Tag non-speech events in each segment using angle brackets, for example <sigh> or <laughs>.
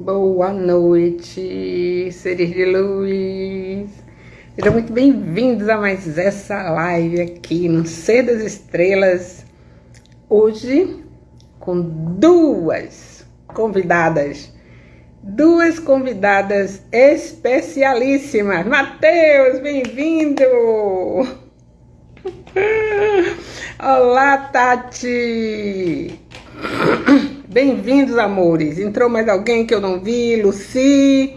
Boa noite, seres de luz. Sejam muito bem-vindos a mais essa live aqui no Ser das Estrelas. Hoje com duas convidadas, duas convidadas especialíssimas. Mateus, bem-vindo! <laughs> Olá, Tati! Bem-vindos, amores. Entrou mais alguém que eu não vi? Luci.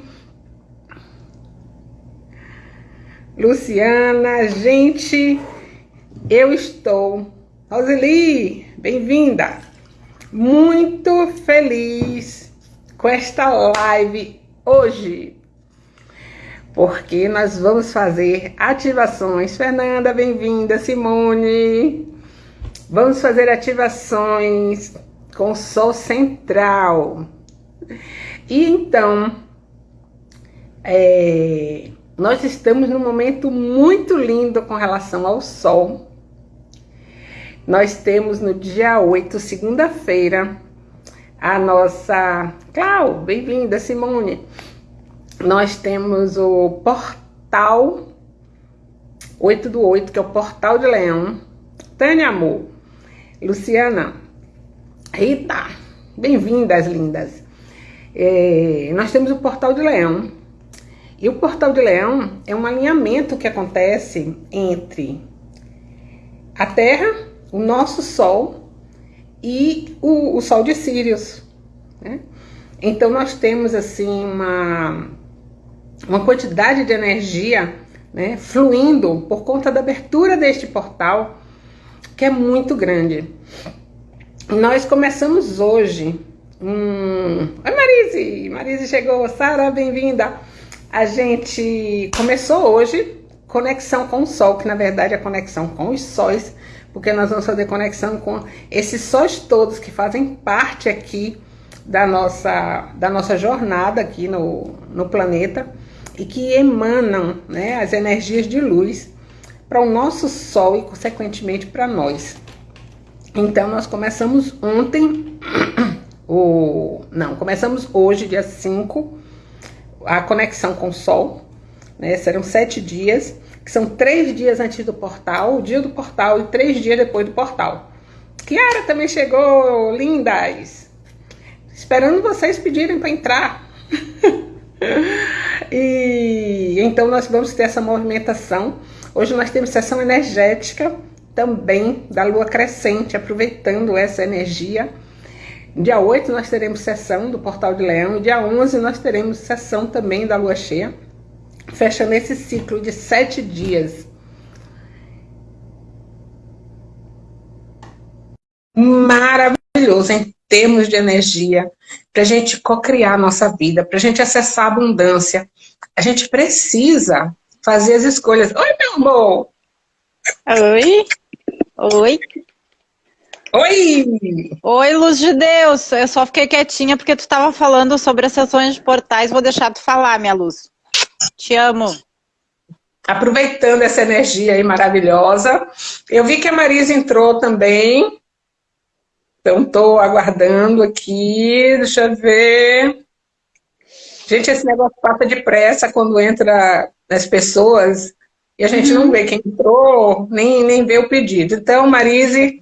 Luciana, gente, eu estou. Roseli, bem-vinda. Muito feliz com esta live hoje. Porque nós vamos fazer ativações. Fernanda, bem-vinda. Simone. Vamos fazer ativações com Sol central. E então, é, nós estamos num momento muito lindo com relação ao Sol. Nós temos no dia 8, segunda-feira, a nossa. Clau, bem-vinda, Simone. Nós temos o portal 8 do 8, que é o portal de Leão. Tânia Amor, Luciana, Rita, bem-vindas, lindas. É, nós temos o Portal de Leão. E o Portal de Leão é um alinhamento que acontece entre a Terra, o nosso Sol e o, o Sol de Sirius. Né? Então nós temos assim uma, uma quantidade de energia né, fluindo por conta da abertura deste portal que é muito grande. Nós começamos hoje. Hum... Oi, Marise! Marise chegou. Sara, bem-vinda. A gente começou hoje conexão com o Sol, que na verdade é conexão com os sóis, porque nós vamos fazer conexão com esses sóis todos que fazem parte aqui da nossa, da nossa jornada aqui no, no planeta e que emanam né, as energias de luz para o nosso Sol e, consequentemente, para nós. Então, nós começamos ontem, o, não, começamos hoje, dia 5, a conexão com o Sol. Né? Serão sete dias, que são três dias antes do portal, o dia do portal e três dias depois do portal. Kiara também chegou, lindas! Esperando vocês pedirem para entrar. <laughs> e então nós vamos ter essa movimentação. Hoje nós temos sessão energética também da lua crescente, aproveitando essa energia. Dia 8 nós teremos sessão do Portal de Leão, e dia 11 nós teremos sessão também da lua cheia, fechando esse ciclo de sete dias. Maravilhoso em termos de energia, para a gente co-criar a nossa vida, para a gente acessar a abundância. A gente precisa fazer as escolhas. Oi, meu amor! Oi! Oi. Oi! Oi, Luz de Deus. Eu só fiquei quietinha porque tu estava falando sobre as sessões de portais. Vou deixar tu falar, minha luz. Te amo. Aproveitando essa energia aí maravilhosa. Eu vi que a Marisa entrou também. Então, estou aguardando aqui. Deixa eu ver. Gente, esse negócio passa depressa quando entra as pessoas. E a gente não vê quem entrou, nem, nem vê o pedido. Então, Marise...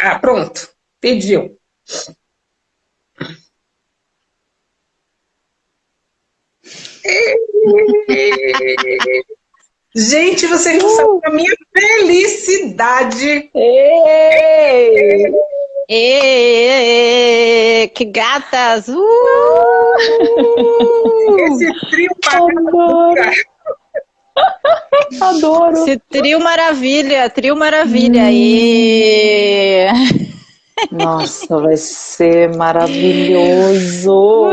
Ah, pronto. Pediu. Gente, vocês não uh. sabem a minha felicidade. Ei. Ei, que gatas! Uh. Esse trio bacana. Adoro. Esse trio maravilha, trio maravilha. aí. Nossa, vai ser maravilhoso.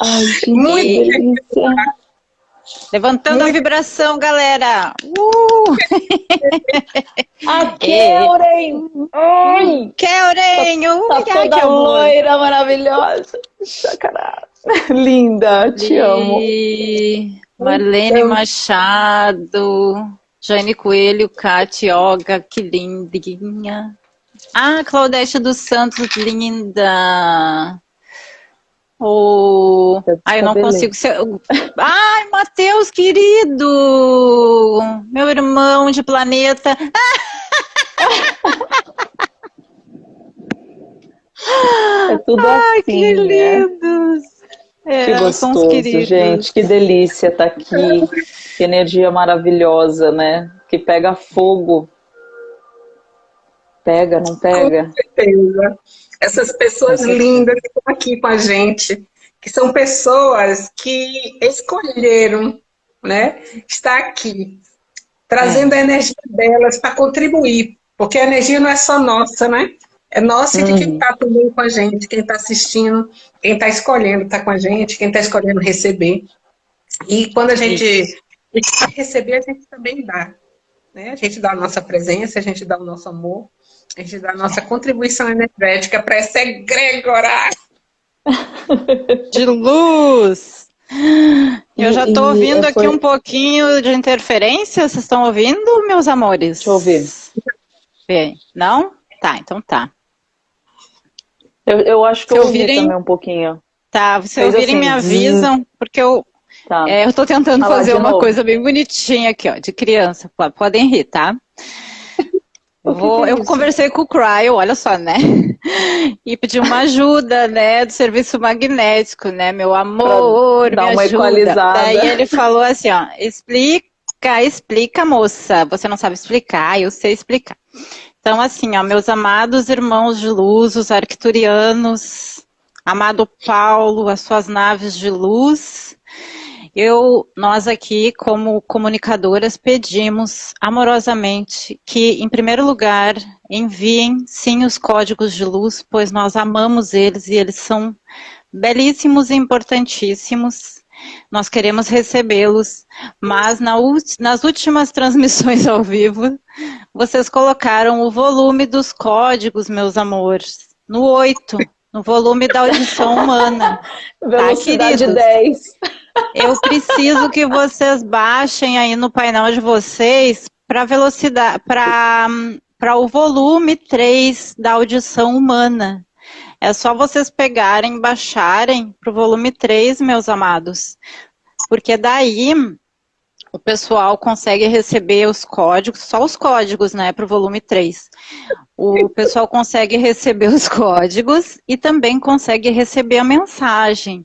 Ai, que Muito delícia. Levantando Muito. a vibração, galera. Uh! a Keuren. Oi. Keuren. Tá, tá toda loira, maravilhosa. Sacanagem. <laughs> Linda, te amo. Marlene então... Machado, Jane Coelho, Cate, Olga, que lindinha. Ah, Claudete dos Santos, linda. Ou. Ai, eu não consigo ser. Ai, Matheus, querido! Meu irmão de planeta. <laughs> É tudo Ai, assim, que né? lindos! É, que gostoso, gente, que delícia estar tá aqui. Que energia maravilhosa, né? Que pega fogo. Pega, não pega? Com certeza. Essas pessoas lindas que estão aqui com a gente, que são pessoas que escolheram né, estar aqui, trazendo é. a energia delas para contribuir, porque a energia não é só nossa, né? É nossa e de quem está uhum. também com a gente, quem está assistindo, quem está escolhendo estar tá com a gente, quem está escolhendo receber. E quando a gente receber, a gente também dá. Né? A gente dá a nossa presença, a gente dá o nosso amor, a gente dá a nossa contribuição energética para essa egrégora <laughs> de luz. Eu já estou ouvindo aqui um pouquinho de interferência. Vocês estão ouvindo, meus amores? Deixa eu ouvir. Bem, não? Tá, então tá. Eu, eu acho que se eu ouvi ouvirem, também um pouquinho. Tá, se Fez ouvirem assim, me avisam, porque eu tá. é, eu tô tentando fazer uma novo. coisa bem bonitinha aqui, ó, de criança. Podem rir, tá? <laughs> Eu, vou, eu conversei com o Cryo, olha só, né? <laughs> E pedi uma ajuda, né, do serviço magnético, né, meu amor, pra dar me uma ajuda. equalizada. Daí ele falou assim, ó, explica, explica, moça. Você não sabe explicar, eu sei explicar. Então, assim, ó, meus amados irmãos de luz, os arcturianos, amado Paulo, as suas naves de luz, eu, nós aqui, como comunicadoras, pedimos amorosamente que, em primeiro lugar, enviem sim os códigos de luz, pois nós amamos eles e eles são belíssimos e importantíssimos. Nós queremos recebê-los, mas na, nas últimas transmissões ao vivo, vocês colocaram o volume dos códigos, meus amores, no 8, no volume da audição humana. Tá, Velocidade tá, 10. Eu preciso que vocês baixem aí no painel de vocês para velocidade, para o volume 3 da audição humana. É só vocês pegarem, baixarem para o volume 3, meus amados. Porque daí o pessoal consegue receber os códigos, só os códigos, né, para o volume 3. O pessoal consegue receber os <laughs> códigos e também consegue receber a mensagem.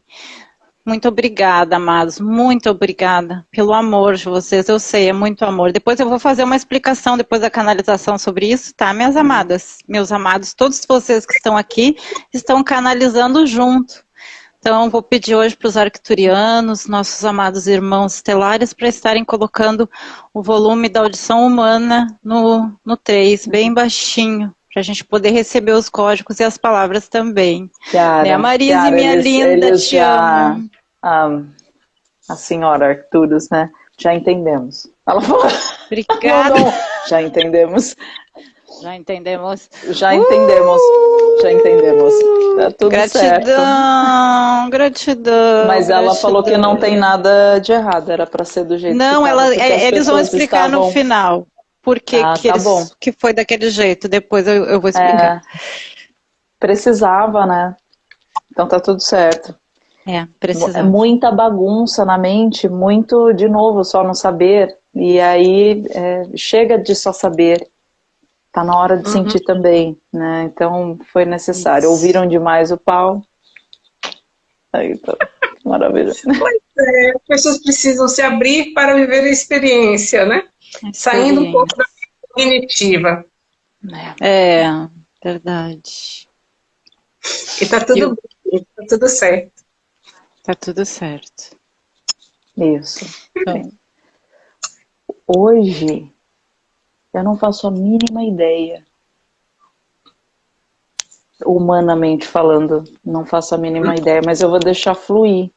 Muito obrigada, amados. Muito obrigada pelo amor de vocês. Eu sei, é muito amor. Depois eu vou fazer uma explicação depois da canalização sobre isso, tá, minhas amadas? Meus amados, todos vocês que estão aqui estão canalizando junto. Então, vou pedir hoje para os arcturianos, nossos amados irmãos estelares, para estarem colocando o volume da audição humana no, no 3, bem baixinho, para a gente poder receber os códigos e as palavras também. Chiara, né, Marise, minha eles, linda, eles te já, amo. Um, a senhora Arcturus, né? Já entendemos. Ela falou. Obrigada. Não, não. Já entendemos. Já entendemos. Já entendemos. Uh! Já entendemos. Tá tudo gratidão, certo. Gratidão, Mas ela gratidão. falou que não tem nada de errado, era para ser do jeito não, que Não, é, eles vão explicar estavam... no final. Por que, ah, que, tá eles, que foi daquele jeito. Depois eu, eu vou explicar. É, precisava, né? Então tá tudo certo. É, precisava. Muita bagunça na mente, muito, de novo, só não saber. E aí é, chega de só saber Tá na hora de uhum. sentir também, né? Então foi necessário. Isso. Ouviram demais o pau. Aí tá. <laughs> Maravilha. Pois é, as pessoas precisam se abrir para viver a experiência, né? Experiência. Saindo um pouco da cognitiva. É, verdade. E tá tudo Eu... bem, tá tudo certo. Tá tudo certo. Isso. Então, hoje eu não faço a mínima ideia. Humanamente falando, não faço a mínima ideia, mas eu vou deixar fluir.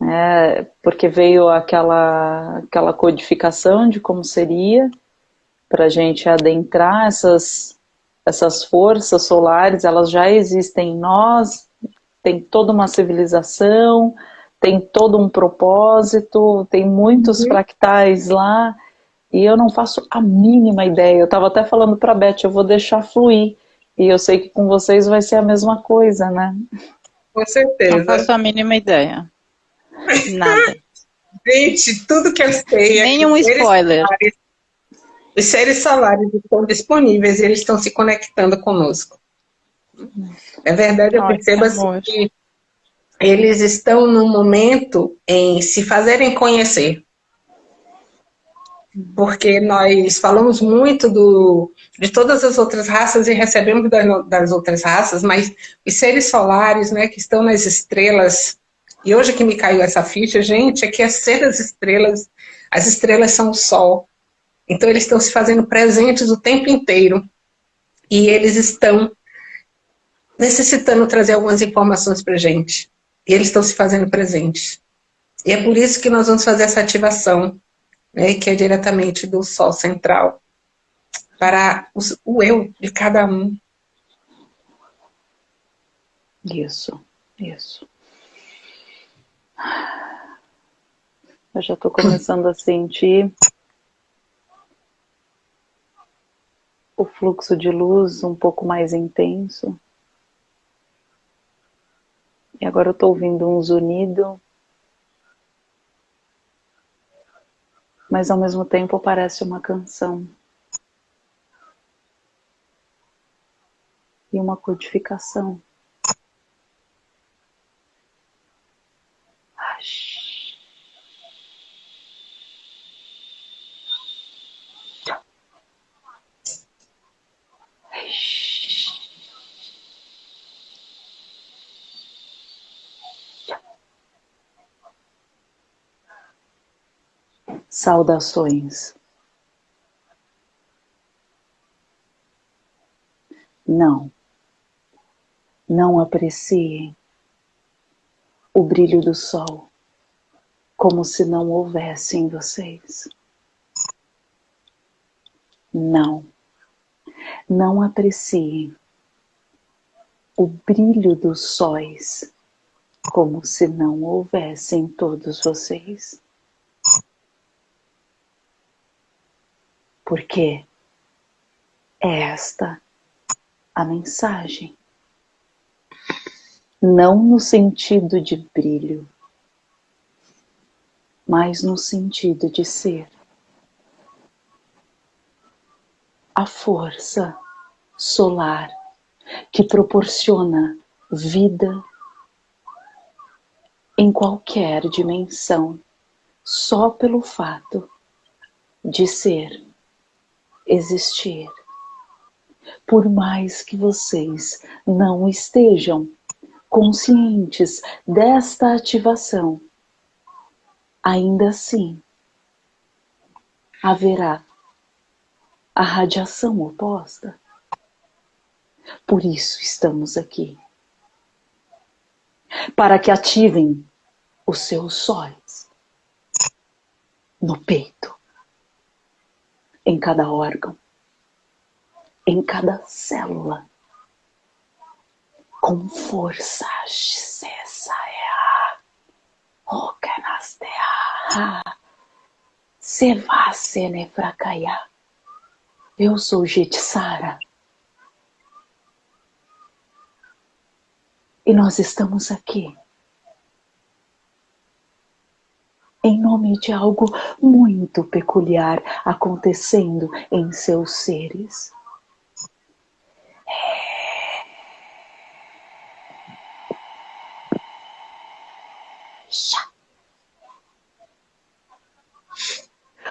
Né? Porque veio aquela, aquela codificação de como seria, para a gente adentrar essas, essas forças solares, elas já existem em nós, tem toda uma civilização, tem todo um propósito, tem muitos uhum. fractais lá, e eu não faço a mínima ideia. Eu estava até falando para a Beth, eu vou deixar fluir. E eu sei que com vocês vai ser a mesma coisa, né? Com certeza. Não faço a mínima ideia. Nada. <laughs> Gente, tudo que eu sei. É Nenhum é spoiler. Solares, os seres solares estão disponíveis e eles estão se conectando conosco. É verdade, eu percebo assim, que eles estão no momento em se fazerem conhecer. Porque nós falamos muito do, de todas as outras raças e recebemos das, das outras raças, mas os seres solares, né, que estão nas estrelas, e hoje que me caiu essa ficha, gente, aqui é ser das estrelas, as estrelas são o sol. Então eles estão se fazendo presentes o tempo inteiro. E eles estão necessitando trazer algumas informações para gente. E eles estão se fazendo presentes. E é por isso que nós vamos fazer essa ativação, né, que é diretamente do Sol Central, para o eu de cada um. Isso, isso. Eu já estou começando a sentir o fluxo de luz um pouco mais intenso. E agora eu estou ouvindo um zunido, mas ao mesmo tempo parece uma canção. E uma codificação. Saudações. Não, não apreciem o brilho do sol como se não houvesse em vocês. Não, não apreciem o brilho dos sóis como se não houvesse em todos vocês. Porque é esta a mensagem. Não no sentido de brilho, mas no sentido de ser. A força solar que proporciona vida em qualquer dimensão, só pelo fato de ser existir. Por mais que vocês não estejam conscientes desta ativação, ainda assim haverá a radiação oposta. Por isso estamos aqui. Para que ativem os seus sóis no peito em cada órgão, em cada célula, com força. Eu sou Jetsara. E nós estamos aqui em nome de algo muito peculiar acontecendo em seus seres.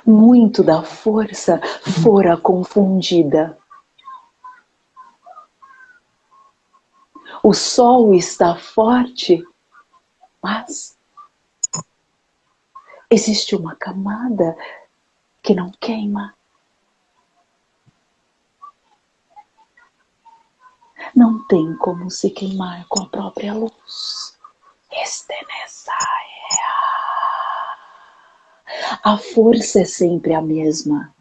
Muito da força fora confundida. O sol está forte, mas existe uma camada que não queima. Não tem como se queimar com a própria luz. Este A força é sempre a mesma,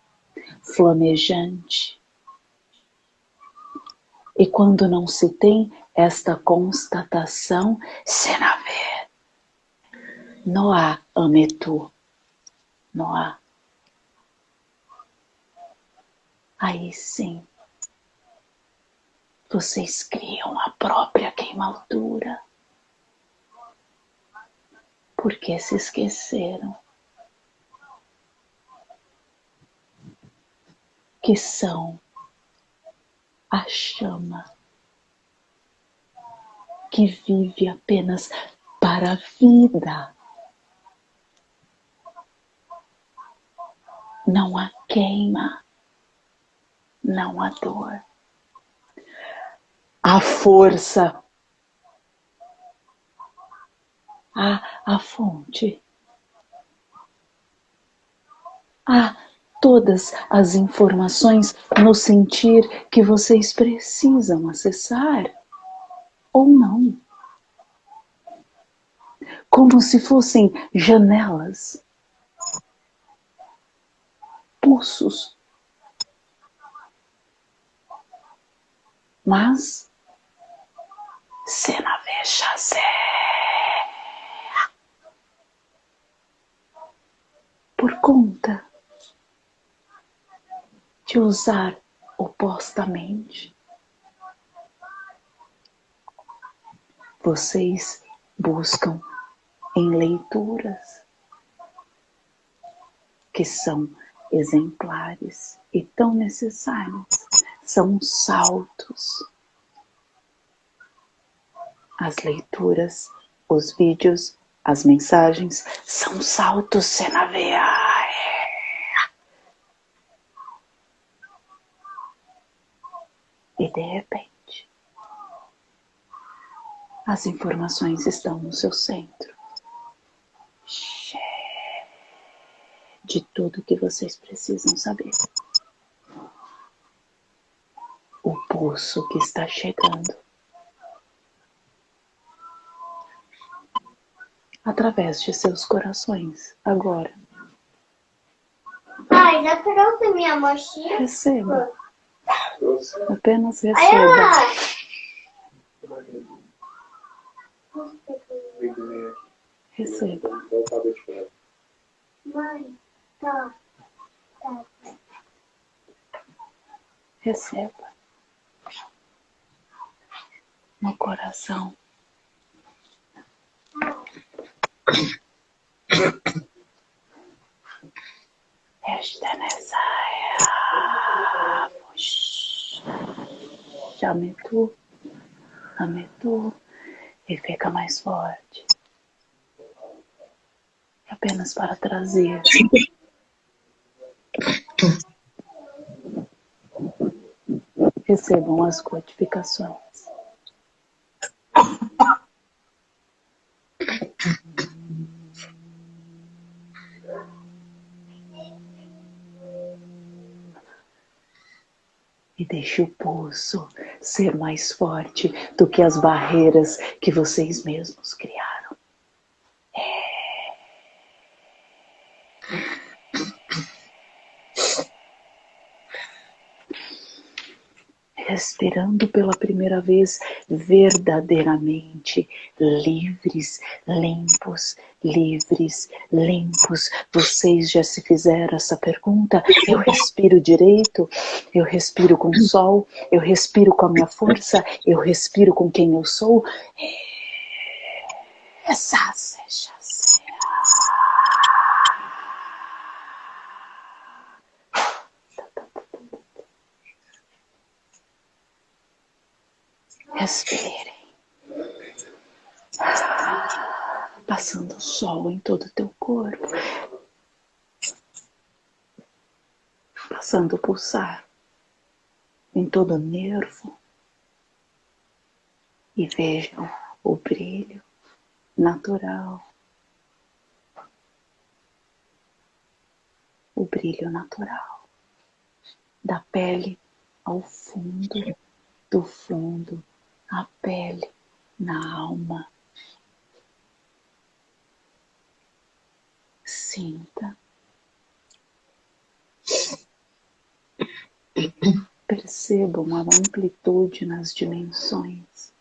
flamejante. E quando não se tem esta constatação, Senaver, não há ametu. Há. Aí sim, vocês criam a própria queimadura porque se esqueceram que são a chama que vive apenas para a vida. Não há queima, não há dor. A força, a, a fonte, a todas as informações no sentir que vocês precisam acessar ou não. Como se fossem janelas, pulsos. Mas, se veja por conta de usar opostamente. Vocês buscam em leituras que são exemplares e tão necessárias, são saltos. As leituras, os vídeos, as mensagens são saltos senavear. E de repente, as informações estão no seu centro. De tudo que vocês precisam saber. O pulso que está chegando. Através de seus corações, agora. Pai, já trouxe minha mochila? Receba. Apenas receba. Receba. Mãe. Receba. No coração. Esta nessa chame tu, ame tu e fica mais forte. Apenas para trazer recebam as codificações. E deixe o pulso ser mais forte do que as barreiras que vocês mesmos criaram. É. respirando pela primeira vez verdadeiramente livres, limpos, livres, limpos. Vocês já se fizeram essa pergunta? Eu respiro direito? Eu respiro com o sol? Eu respiro com a minha força? Eu respiro com quem eu sou? Essa seja Respirem. Passando o sol em todo o teu corpo. Passando pulsar em todo o nervo. E vejam o brilho natural. O brilho natural da pele ao fundo, do fundo a pele, na alma. Sinta. Percebam a amplitude nas dimensões.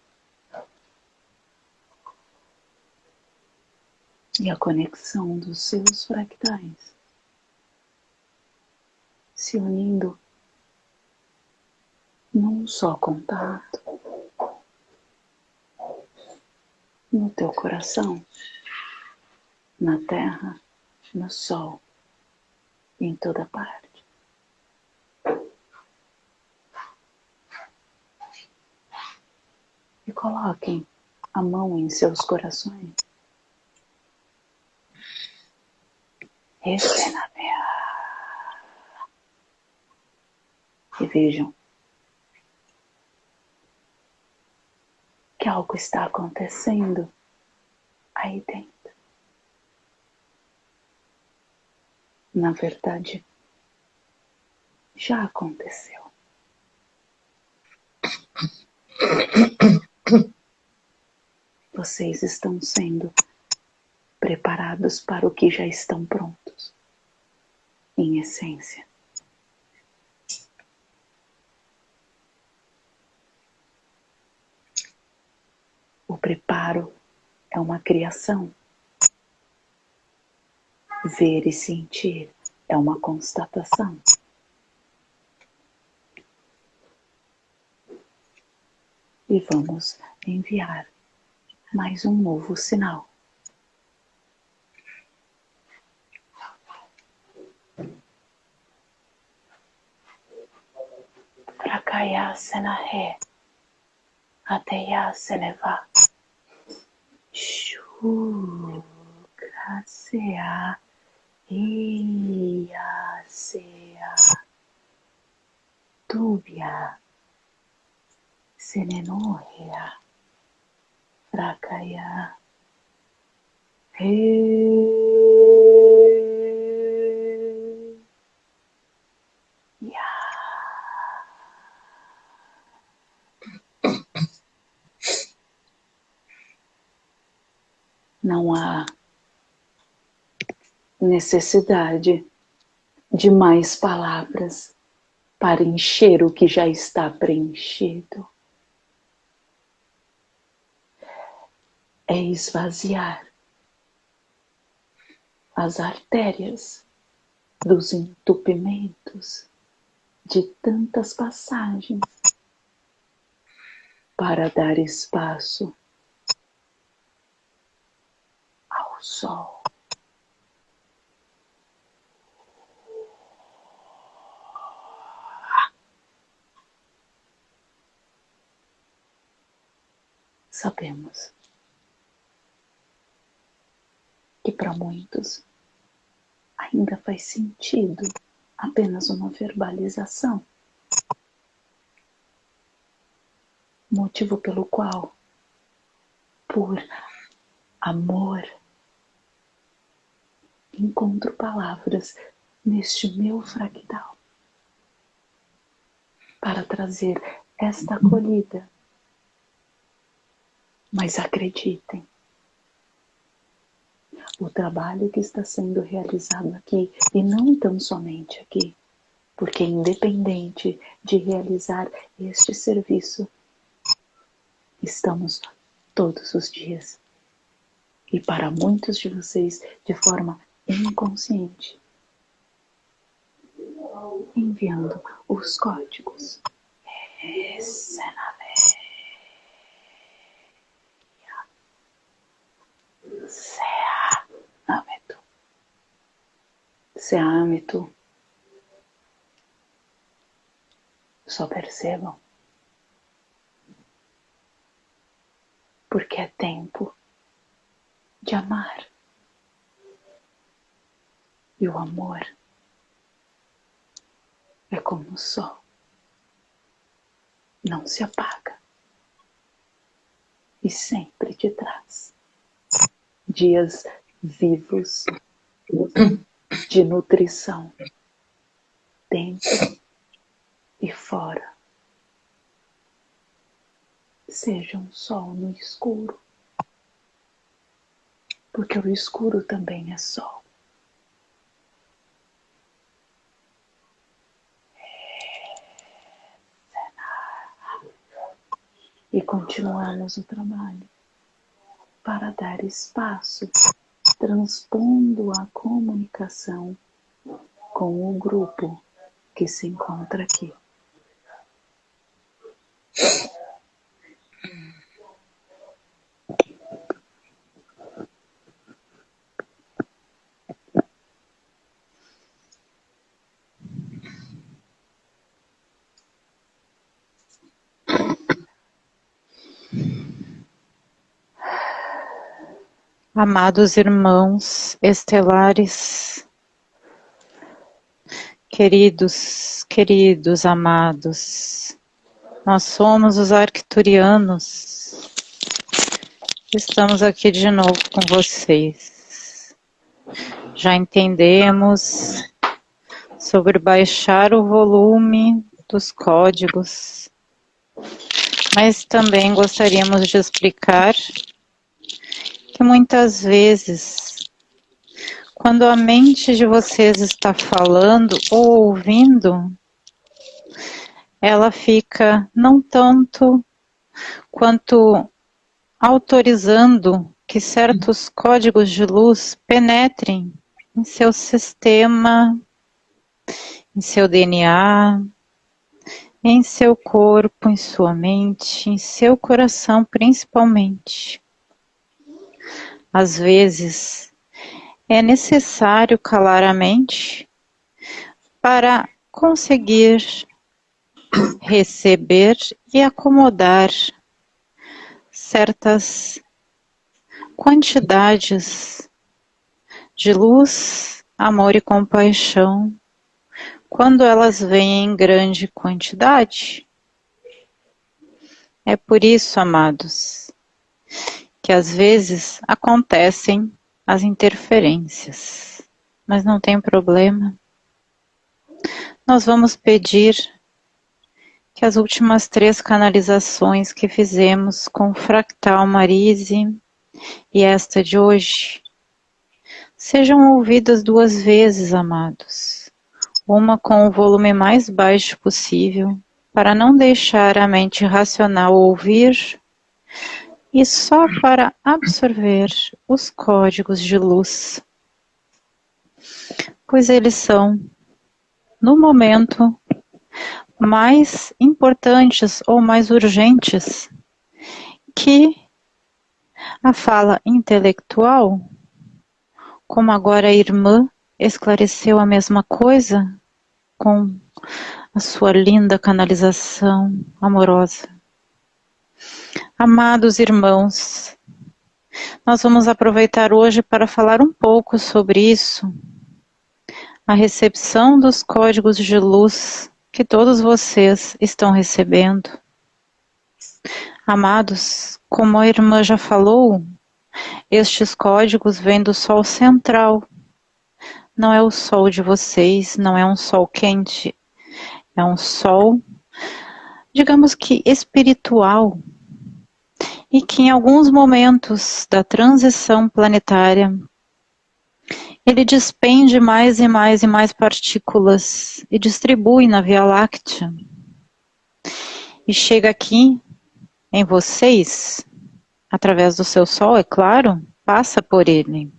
E a conexão dos seus fractais se unindo num só contato. No teu coração. na terra, no sol, em toda parte. E coloquem a mão em seus corações. Respira E vejam que algo está acontecendo aí dentro. Na verdade, já aconteceu. Vocês estão sendo preparados para o que já estão prontos, em essência. O preparo é uma criação. Ver e sentir é uma constatação. E vamos enviar mais um novo sinal. Prakayasana Ré, Ateyasana Shukasea, Iyasea, Tubia, Senenohea. Prakaya. Não há necessidade de mais palavras para encher o que já está preenchido. é esvaziar as artérias dos entupimentos de tantas passagens para dar espaço ao sol. Sabemos que para muitos ainda faz sentido apenas uma verbalização. Motivo pelo qual, por amor, encontro palavras neste meu fractal para trazer esta acolhida. Mas acreditem, o trabalho que está sendo realizado aqui, e não tão somente aqui, porque independente de realizar este serviço, estamos todos os dias. E para muitos de vocês, de forma inconsciente, enviando os códigos. Se âmbito. Só percebam. Porque é tempo de amar. E o amor é como o sol. Não se apaga. E sempre te traz dias vivos de nutrição, dentro e fora. Seja um sol no escuro, porque o escuro também é sol. E continuamos o trabalho para dar espaço transpondo a comunicação com o grupo que se encontra aqui. Amados irmãos estelares, queridos, queridos amados, nós somos os arcturianos. Estamos aqui de novo com vocês. Já entendemos sobre baixar o volume dos códigos, mas também gostaríamos de explicar que muitas vezes, quando a mente de vocês está falando ou ouvindo, ela fica não tanto quanto autorizando que certos códigos de luz penetrem em seu sistema, em seu DNA, em seu corpo, em sua mente, em seu coração principalmente. Às vezes, é necessário calar a mente para conseguir receber e acomodar certas quantidades de luz, amor e compaixão quando elas vêm em grande quantidade. É por isso, amados, que às vezes acontecem as interferências, mas não tem problema. Nós vamos pedir que as últimas três canalizações que fizemos com o Fractal Marise e esta de hoje sejam ouvidas duas vezes, amados. Uma com o volume mais baixo possível, para não deixar a mente racional ouvir e só para absorver os códigos de luz, pois eles são, no momento, mais importantes ou mais urgentes que a fala intelectual, como agora a irmã esclareceu a mesma coisa com a sua linda canalização amorosa. Amados irmãos, nós vamos aproveitar hoje para falar um pouco sobre isso, a recepção dos códigos de luz que todos vocês estão recebendo. Amados, como a irmã já falou, estes códigos vêm do Sol central. Não é o Sol de vocês, não é um Sol quente, é um Sol, digamos que espiritual, e que em alguns momentos da transição planetária ele despende mais e mais e mais partículas e distribui na Via Láctea. E chega aqui em vocês, através do seu Sol, é claro, passa por ele.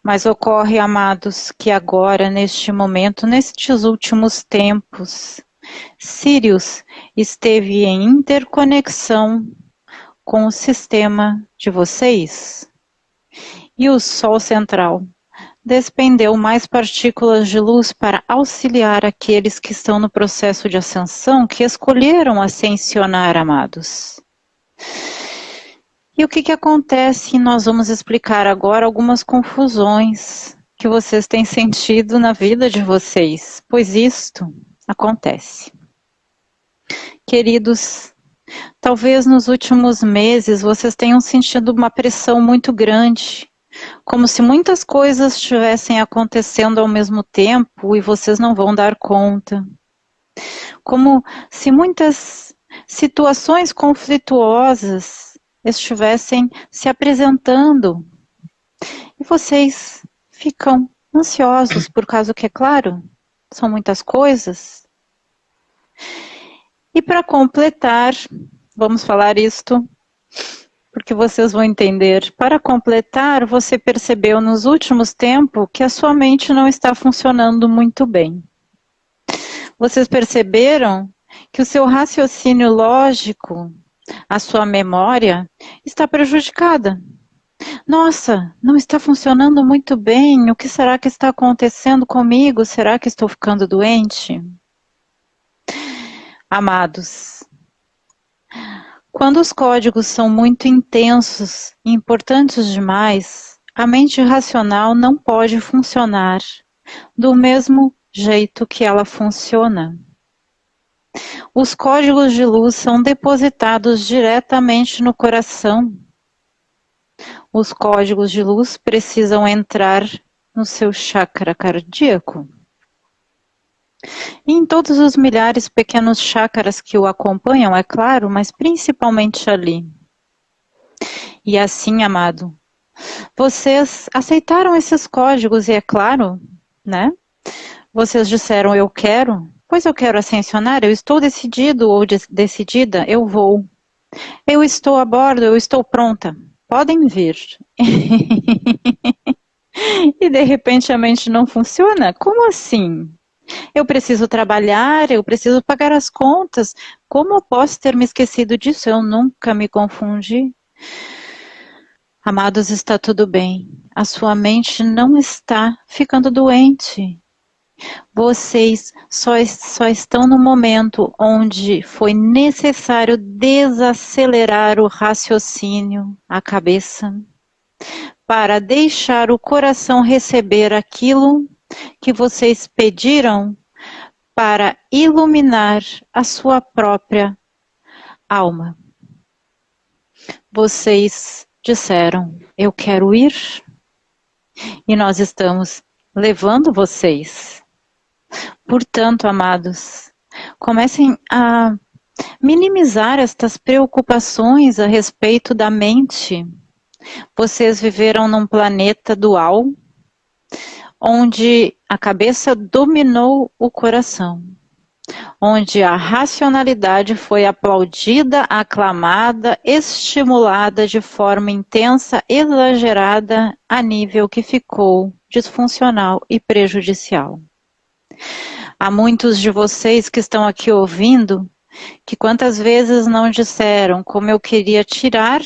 Mas ocorre, amados, que agora, neste momento, nestes últimos tempos, Sirius esteve em interconexão com o sistema de vocês. E o Sol central despendeu mais partículas de luz para auxiliar aqueles que estão no processo de ascensão, que escolheram ascensionar, amados. E o que, que acontece? Nós vamos explicar agora algumas confusões que vocês têm sentido na vida de vocês, pois isto acontece. Queridos, Talvez nos últimos meses vocês tenham sentido uma pressão muito grande, como se muitas coisas estivessem acontecendo ao mesmo tempo e vocês não vão dar conta. Como se muitas situações conflituosas estivessem se apresentando e vocês ficam ansiosos por causa que, é claro, são muitas coisas. E para completar, vamos falar isto, porque vocês vão entender. Para completar, você percebeu nos últimos tempos que a sua mente não está funcionando muito bem. Vocês perceberam que o seu raciocínio lógico, a sua memória, está prejudicada. Nossa, não está funcionando muito bem. O que será que está acontecendo comigo? Será que estou ficando doente? Amados, Quando os códigos são muito intensos e importantes demais, a mente racional não pode funcionar do mesmo jeito que ela funciona. Os códigos de luz são depositados diretamente no coração. Os códigos de luz precisam entrar no seu chakra cardíaco. Em todos os milhares pequenos chakras que o acompanham, é claro, mas principalmente ali. E assim, amado, vocês aceitaram esses códigos e é claro, né? Vocês disseram eu quero, pois eu quero ascensionar, eu estou decidido ou de decidida, eu vou. Eu estou a bordo, eu estou pronta. Podem vir. <laughs> e de repente a mente não funciona? Como assim? Eu preciso trabalhar, eu preciso pagar as contas. Como eu posso ter me esquecido disso? Eu nunca me confundi. Amados, está tudo bem. A sua mente não está ficando doente. Vocês só, só estão no momento onde foi necessário desacelerar o raciocínio, a cabeça, para deixar o coração receber aquilo que vocês pediram para iluminar a sua própria alma. Vocês disseram, eu quero ir, e nós estamos levando vocês. Portanto, amados, comecem a minimizar estas preocupações a respeito da mente. Vocês viveram num planeta dual, onde a cabeça dominou o coração, onde a racionalidade foi aplaudida, aclamada, estimulada de forma intensa, exagerada, a nível que ficou disfuncional e prejudicial. Há muitos de vocês que estão aqui ouvindo que quantas vezes não disseram como eu queria tirar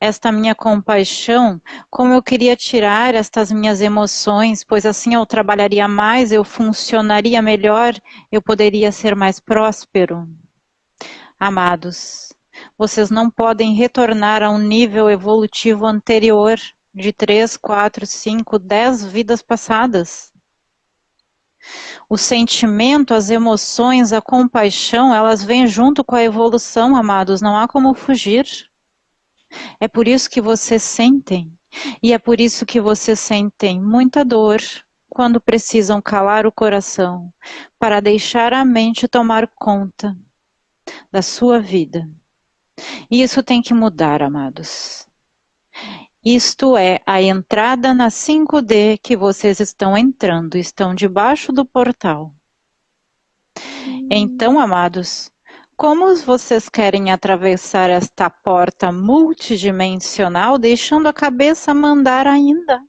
esta minha compaixão, como eu queria tirar estas minhas emoções, pois assim eu trabalharia mais, eu funcionaria melhor, eu poderia ser mais próspero. Amados, vocês não podem retornar a um nível evolutivo anterior de três, quatro, cinco, dez vidas passadas. O sentimento, as emoções, a compaixão, elas vêm junto com a evolução, amados, não há como fugir. É por isso que vocês sentem, e é por isso que vocês sentem muita dor quando precisam calar o coração para deixar a mente tomar conta da sua vida. E isso tem que mudar, amados. Isto é a entrada na 5D que vocês estão entrando, estão debaixo do portal. Então, amados, como vocês querem atravessar esta porta multidimensional deixando a cabeça mandar ainda?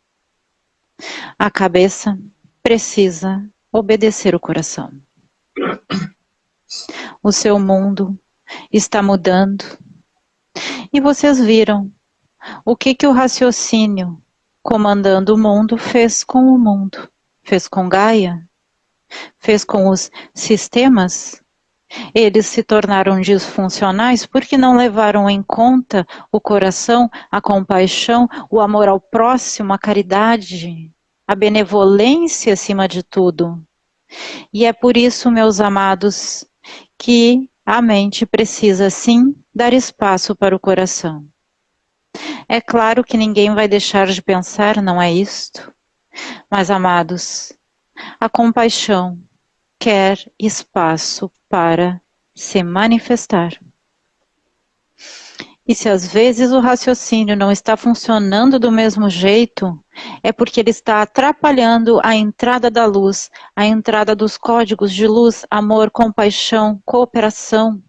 A cabeça precisa obedecer o coração. O seu mundo está mudando. E vocês viram o que, que o raciocínio comandando o mundo fez com o mundo? Fez com Gaia? Fez com os sistemas eles se tornaram disfuncionais porque não levaram em conta o coração, a compaixão, o amor ao próximo, a caridade, a benevolência acima de tudo. E é por isso, meus amados, que a mente precisa sim dar espaço para o coração. É claro que ninguém vai deixar de pensar, não é isto? Mas, amados, a compaixão, quer espaço para se manifestar. E se às vezes o raciocínio não está funcionando do mesmo jeito, é porque ele está atrapalhando a entrada da luz, a entrada dos códigos de luz, amor, compaixão, cooperação,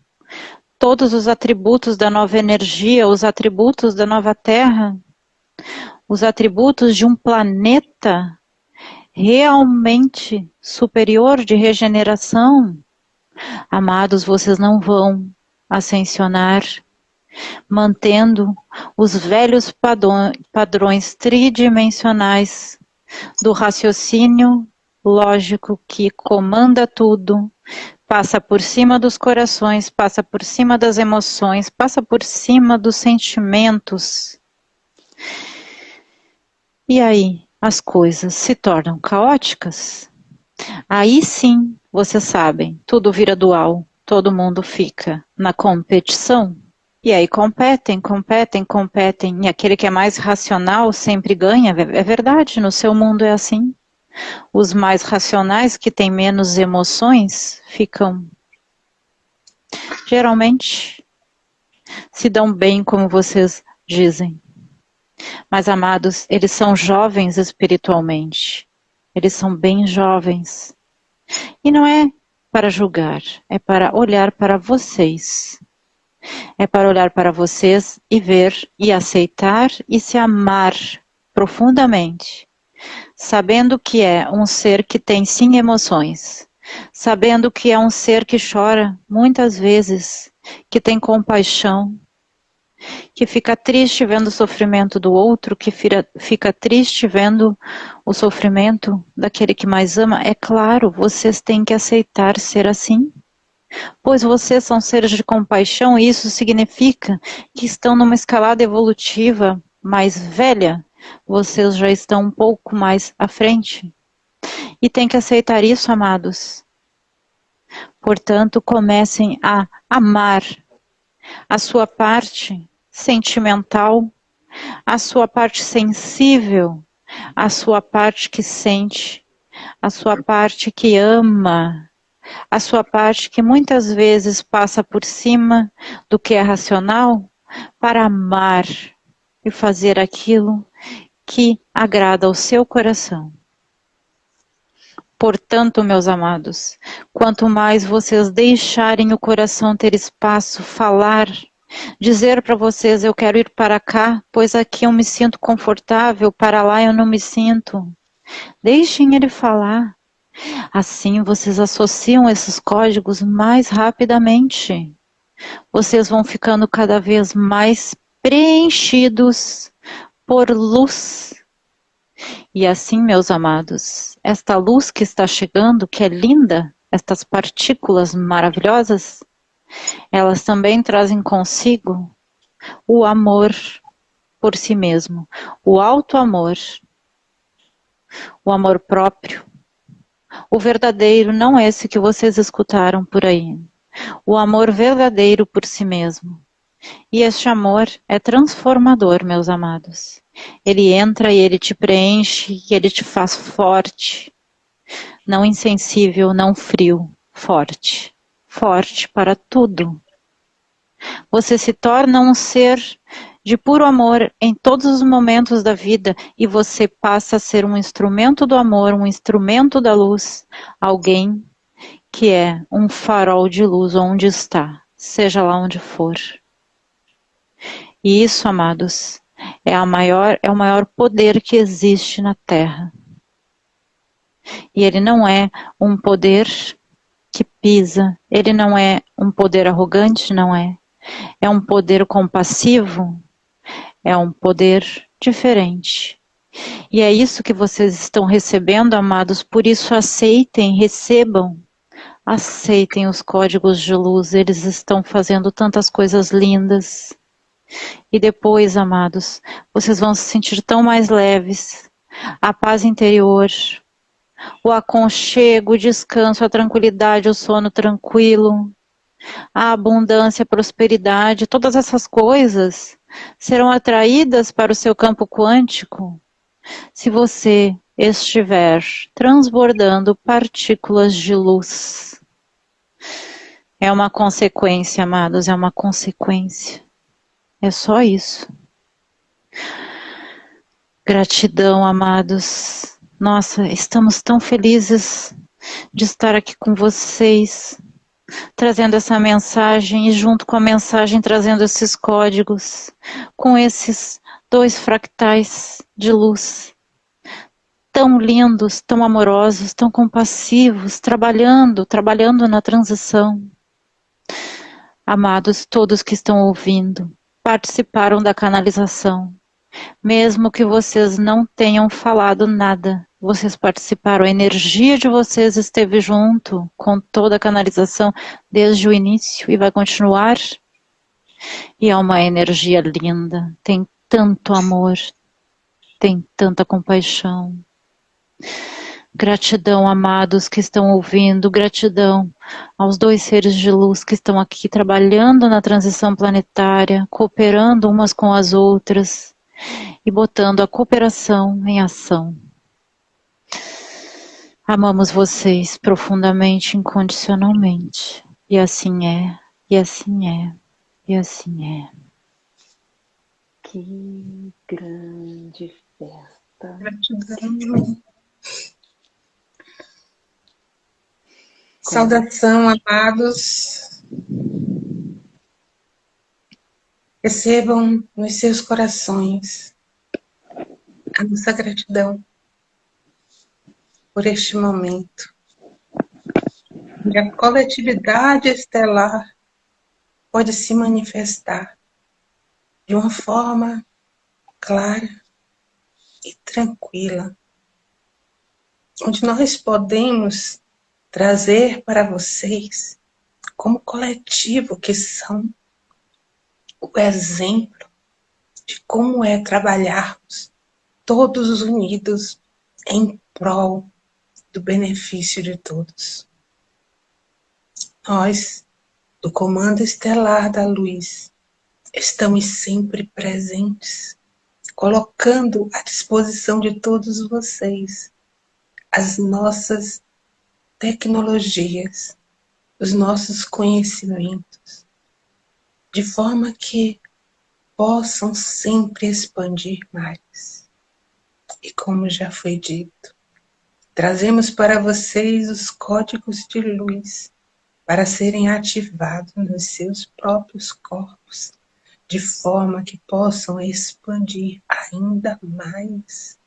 todos os atributos da nova energia, os atributos da nova Terra, os atributos de um planeta realmente superior de regeneração, amados, vocês não vão ascensionar mantendo os velhos padrões tridimensionais do raciocínio lógico que comanda tudo, passa por cima dos corações, passa por cima das emoções, passa por cima dos sentimentos. E aí as coisas se tornam caóticas. Aí sim, vocês sabem, tudo vira dual, todo mundo fica na competição. E aí competem, competem, competem, e aquele que é mais racional sempre ganha. É verdade, no seu mundo é assim. Os mais racionais, que têm menos emoções, ficam geralmente se dão bem, como vocês dizem. Mas, amados, eles são jovens espiritualmente. Eles são bem jovens. E não é para julgar, é para olhar para vocês. É para olhar para vocês e ver e aceitar e se amar profundamente sabendo que é um ser que tem sim emoções, sabendo que é um ser que chora muitas vezes, que tem compaixão, que fica triste vendo o sofrimento do outro, que fica triste vendo o sofrimento daquele que mais ama, é claro, vocês têm que aceitar ser assim. Pois vocês são seres de compaixão e isso significa que estão numa escalada evolutiva mais velha vocês já estão um pouco mais à frente. E tem que aceitar isso, amados. Portanto, comecem a amar a sua parte sentimental, a sua parte sensível, a sua parte que sente, a sua parte que ama, a sua parte que muitas vezes passa por cima do que é racional para amar e fazer aquilo que agrada ao seu coração. Portanto, meus amados, quanto mais vocês deixarem o coração ter espaço, falar, dizer para vocês: eu quero ir para cá, pois aqui eu me sinto confortável, para lá eu não me sinto. Deixem ele falar. Assim vocês associam esses códigos mais rapidamente. Vocês vão ficando cada vez mais preenchidos por luz. E assim, meus amados, esta luz que está chegando, que é linda, estas partículas maravilhosas, elas também trazem consigo o amor por si mesmo, o alto amor, o amor próprio, o verdadeiro, não esse que vocês escutaram por aí, o amor verdadeiro por si mesmo. E este amor é transformador, meus amados. Ele entra e ele te preenche e ele te faz forte. Não insensível, não frio, forte. Forte para tudo. Você se torna um ser de puro amor em todos os momentos da vida e você passa a ser um instrumento do amor, um instrumento da luz, alguém que é um farol de luz onde está, seja lá onde for. E isso, amados, é, a maior, é o maior poder que existe na Terra. E ele não é um poder que pisa, ele não é um poder arrogante, não é. É um poder compassivo, é um poder diferente. E é isso que vocês estão recebendo, amados, por isso aceitem, recebam, aceitem os códigos de luz, eles estão fazendo tantas coisas lindas. E depois, amados, vocês vão se sentir tão mais leves, a paz interior, o aconchego, o descanso, a tranquilidade, o sono tranquilo, a abundância, a prosperidade, todas essas coisas serão atraídas para o seu campo quântico se você estiver transbordando partículas de luz. É uma consequência, amados, é uma consequência. É só isso. Gratidão, amados. Nossa, estamos tão felizes de estar aqui com vocês, trazendo essa mensagem e junto com a mensagem trazendo esses códigos, com esses dois fractais de luz tão lindos, tão amorosos, tão compassivos, trabalhando, trabalhando na transição. Amados, todos que estão ouvindo, participaram da canalização. Mesmo que vocês não tenham falado nada, vocês participaram, a energia de vocês esteve junto com toda a canalização desde o início e vai continuar. E é uma energia linda, tem tanto amor, tem tanta compaixão. Gratidão, amados que estão ouvindo, gratidão aos dois seres de luz que estão aqui trabalhando na transição planetária, cooperando umas com as outras e botando a cooperação em ação. Amamos vocês profundamente, incondicionalmente. E assim é, e assim é, e assim é. Que grande festa. Gratidão. Saudação, amados. Recebam nos seus corações a nossa gratidão por este momento. E a coletividade estelar pode se manifestar de uma forma clara e tranquila, onde nós podemos trazer para vocês, como coletivo que são, o exemplo de como é trabalharmos todos unidos em prol do benefício de todos. Nós, do Comando Estelar da Luz, estamos sempre presentes, colocando à disposição de todos vocês as nossas tecnologias, os nossos conhecimentos, de forma que possam sempre expandir mais. E como já foi dito, trazemos para vocês os códigos de luz para serem ativados nos seus próprios corpos, de forma que possam expandir ainda mais,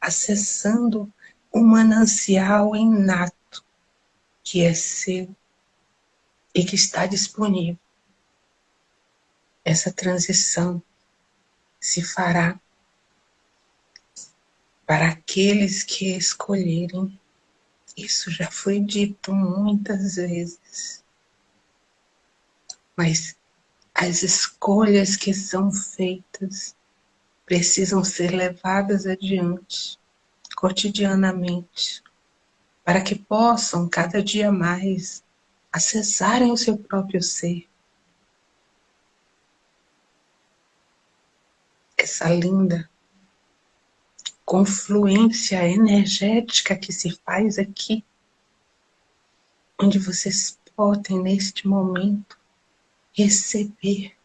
acessando o manancial inato que é seu e que está disponível. Essa transição se fará para aqueles que escolherem. Isso já foi dito muitas vezes. Mas as escolhas que são feitas precisam ser levadas adiante cotidianamente para que possam cada dia mais acessarem o seu próprio ser. Essa linda confluência energética que se faz aqui, onde vocês podem, neste momento, receber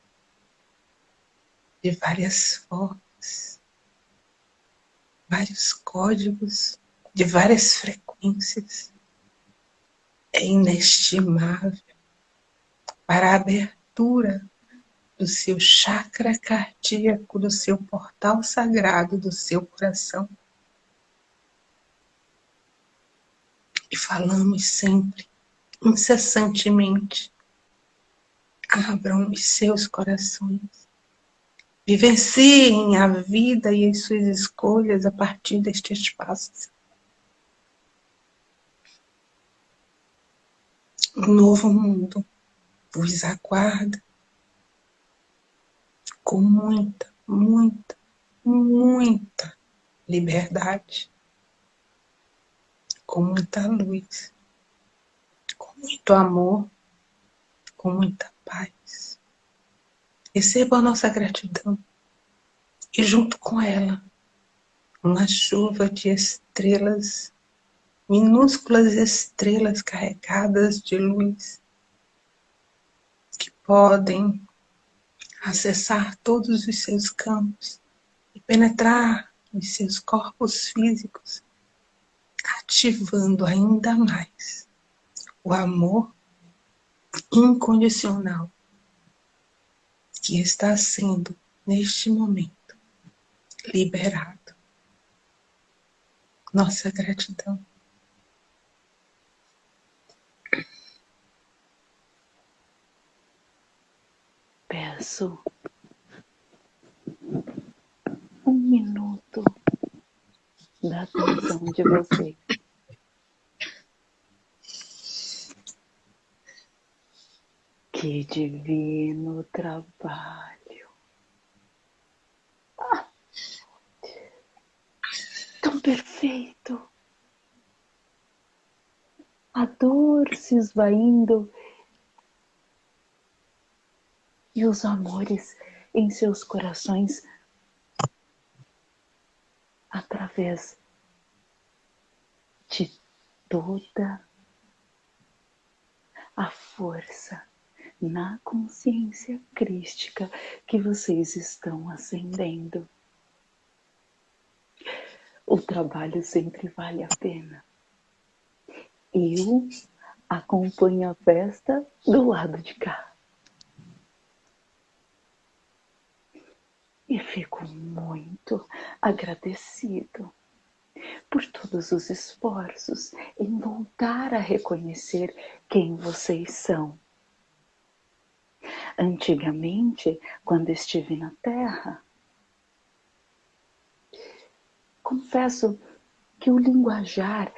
de várias formas, vários códigos, de várias frequências, é inestimável. Para a abertura do seu chakra cardíaco, do seu portal sagrado, do seu coração. E falamos sempre, incessantemente, abram os seus corações. Vivenciem a vida e as suas escolhas a partir deste espaço. um novo mundo vos aguarda com muita, muita, muita liberdade, com muita luz, com muito amor, com muita paz. Receba a nossa gratidão e junto com ela uma chuva de estrelas minúsculas estrelas carregadas de luz que podem acessar todos os seus campos e penetrar nos seus corpos físicos, ativando ainda mais o amor incondicional que está sendo, neste momento, liberado. Nossa gratidão. Peço um minuto da atenção de vocês. Que divino trabalho! Ah, tão perfeito! A dor se esvaindo e os amores em seus corações através de toda a força na consciência crística que vocês estão ascendendo. O trabalho sempre vale a pena. Eu acompanho a festa do lado de cá. E fico muito agradecido por todos os esforços em voltar a reconhecer quem vocês são. Antigamente, quando estive na Terra, confesso que o linguajar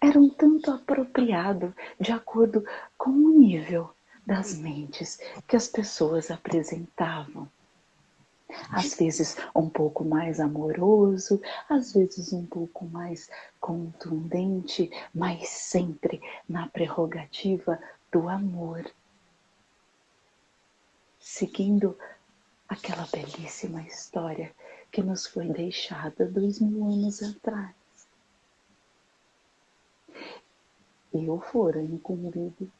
era um tanto apropriado de acordo com o nível das mentes que as pessoas apresentavam. Às vezes um pouco mais amoroso, às vezes um pouco mais contundente, mas sempre na prerrogativa do amor. Seguindo aquela belíssima história que nos foi deixada dois mil anos atrás. Eu fora incumbido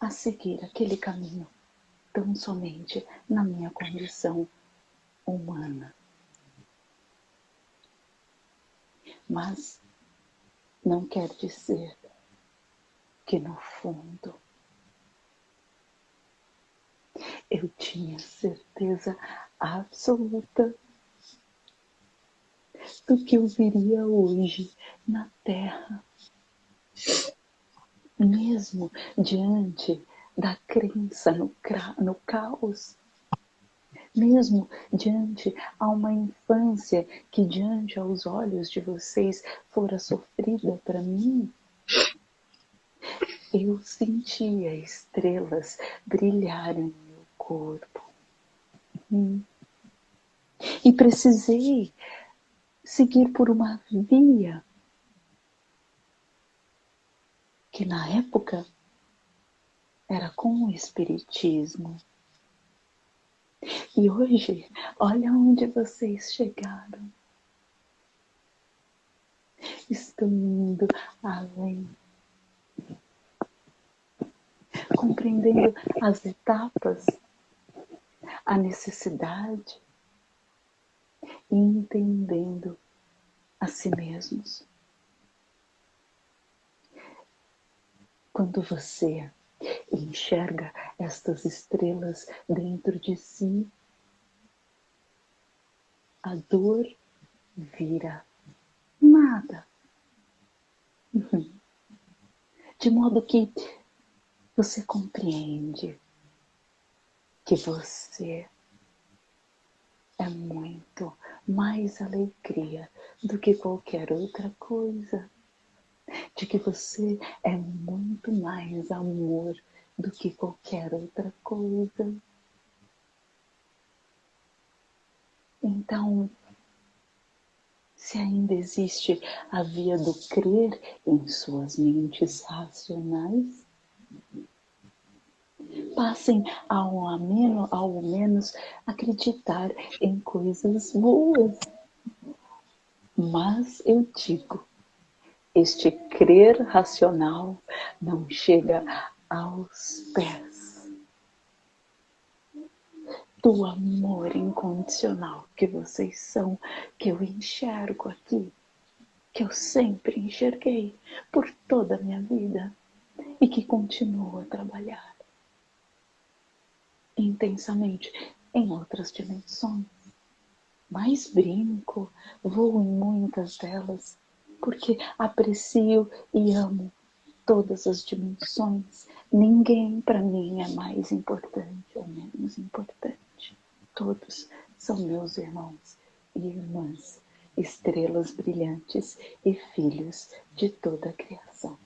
a seguir aquele caminho tão somente na minha condição humana. Mas não quer dizer que no fundo eu tinha certeza absoluta do que eu viria hoje na Terra. Mesmo diante da crença no, no caos, mesmo diante a uma infância que diante aos olhos de vocês fora sofrida para mim, eu sentia estrelas brilharem no meu corpo. Hum. E precisei seguir por uma via que na época era com o Espiritismo. E hoje, olha onde vocês chegaram. Estão indo além. Compreendendo as etapas, a necessidade, entendendo a si mesmos. Quando você enxerga estas estrelas dentro de si, a dor vira nada. <laughs> De modo que você compreende que você é muito mais alegria do que qualquer outra coisa. De que você é muito mais amor do que qualquer outra coisa. Então, se ainda existe a via do crer em suas mentes racionais, passem ao, ameno, ao menos acreditar em coisas boas. Mas eu digo, este crer racional não chega aos pés do amor incondicional que vocês são, que eu enxergo aqui, que eu sempre enxerguei por toda a minha vida e que continuo a trabalhar intensamente em outras dimensões. Mas brinco, vou em muitas delas, porque aprecio e amo todas as dimensões. Ninguém para mim é mais importante ou menos importante. Todos são meus irmãos e irmãs, estrelas brilhantes e filhos de toda a criação.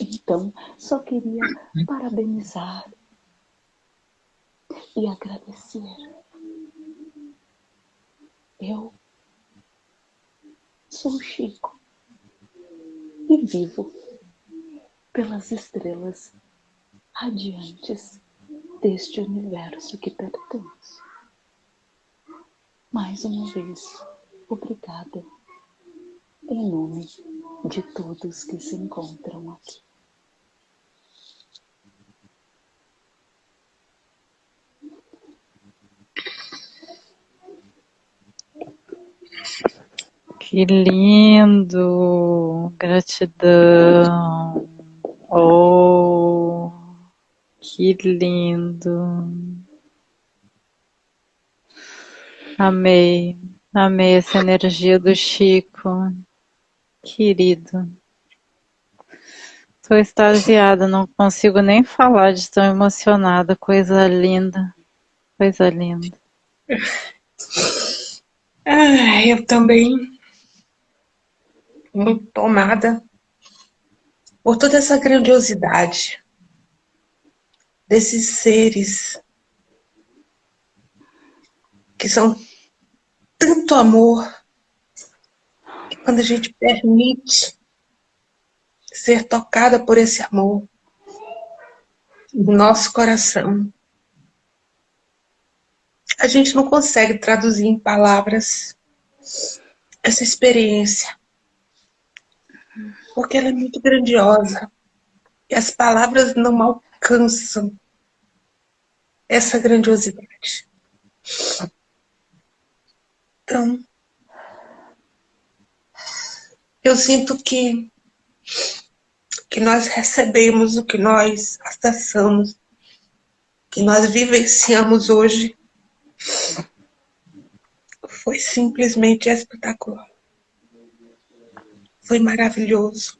Então, só queria parabenizar e agradecer. Eu sou Chico e vivo pelas estrelas radiantes deste universo que pertence. Mais uma vez, obrigada em nome de todos que se encontram aqui. Que lindo! Gratidão! Oh, que lindo! Amei, amei essa energia do Chico, querido. Estou extasiada, não consigo nem falar de tão emocionada, coisa linda, coisa linda. Ah, eu também muito tomada por toda essa grandiosidade desses seres que são tanto amor que quando a gente permite ser tocada por esse amor no nosso coração, a gente não consegue traduzir em palavras essa experiência porque ela é muito grandiosa. E as palavras não alcançam essa grandiosidade. Então, eu sinto que, que nós recebemos o que nós acessamos, que nós vivenciamos hoje, foi simplesmente espetacular. Foi maravilhoso.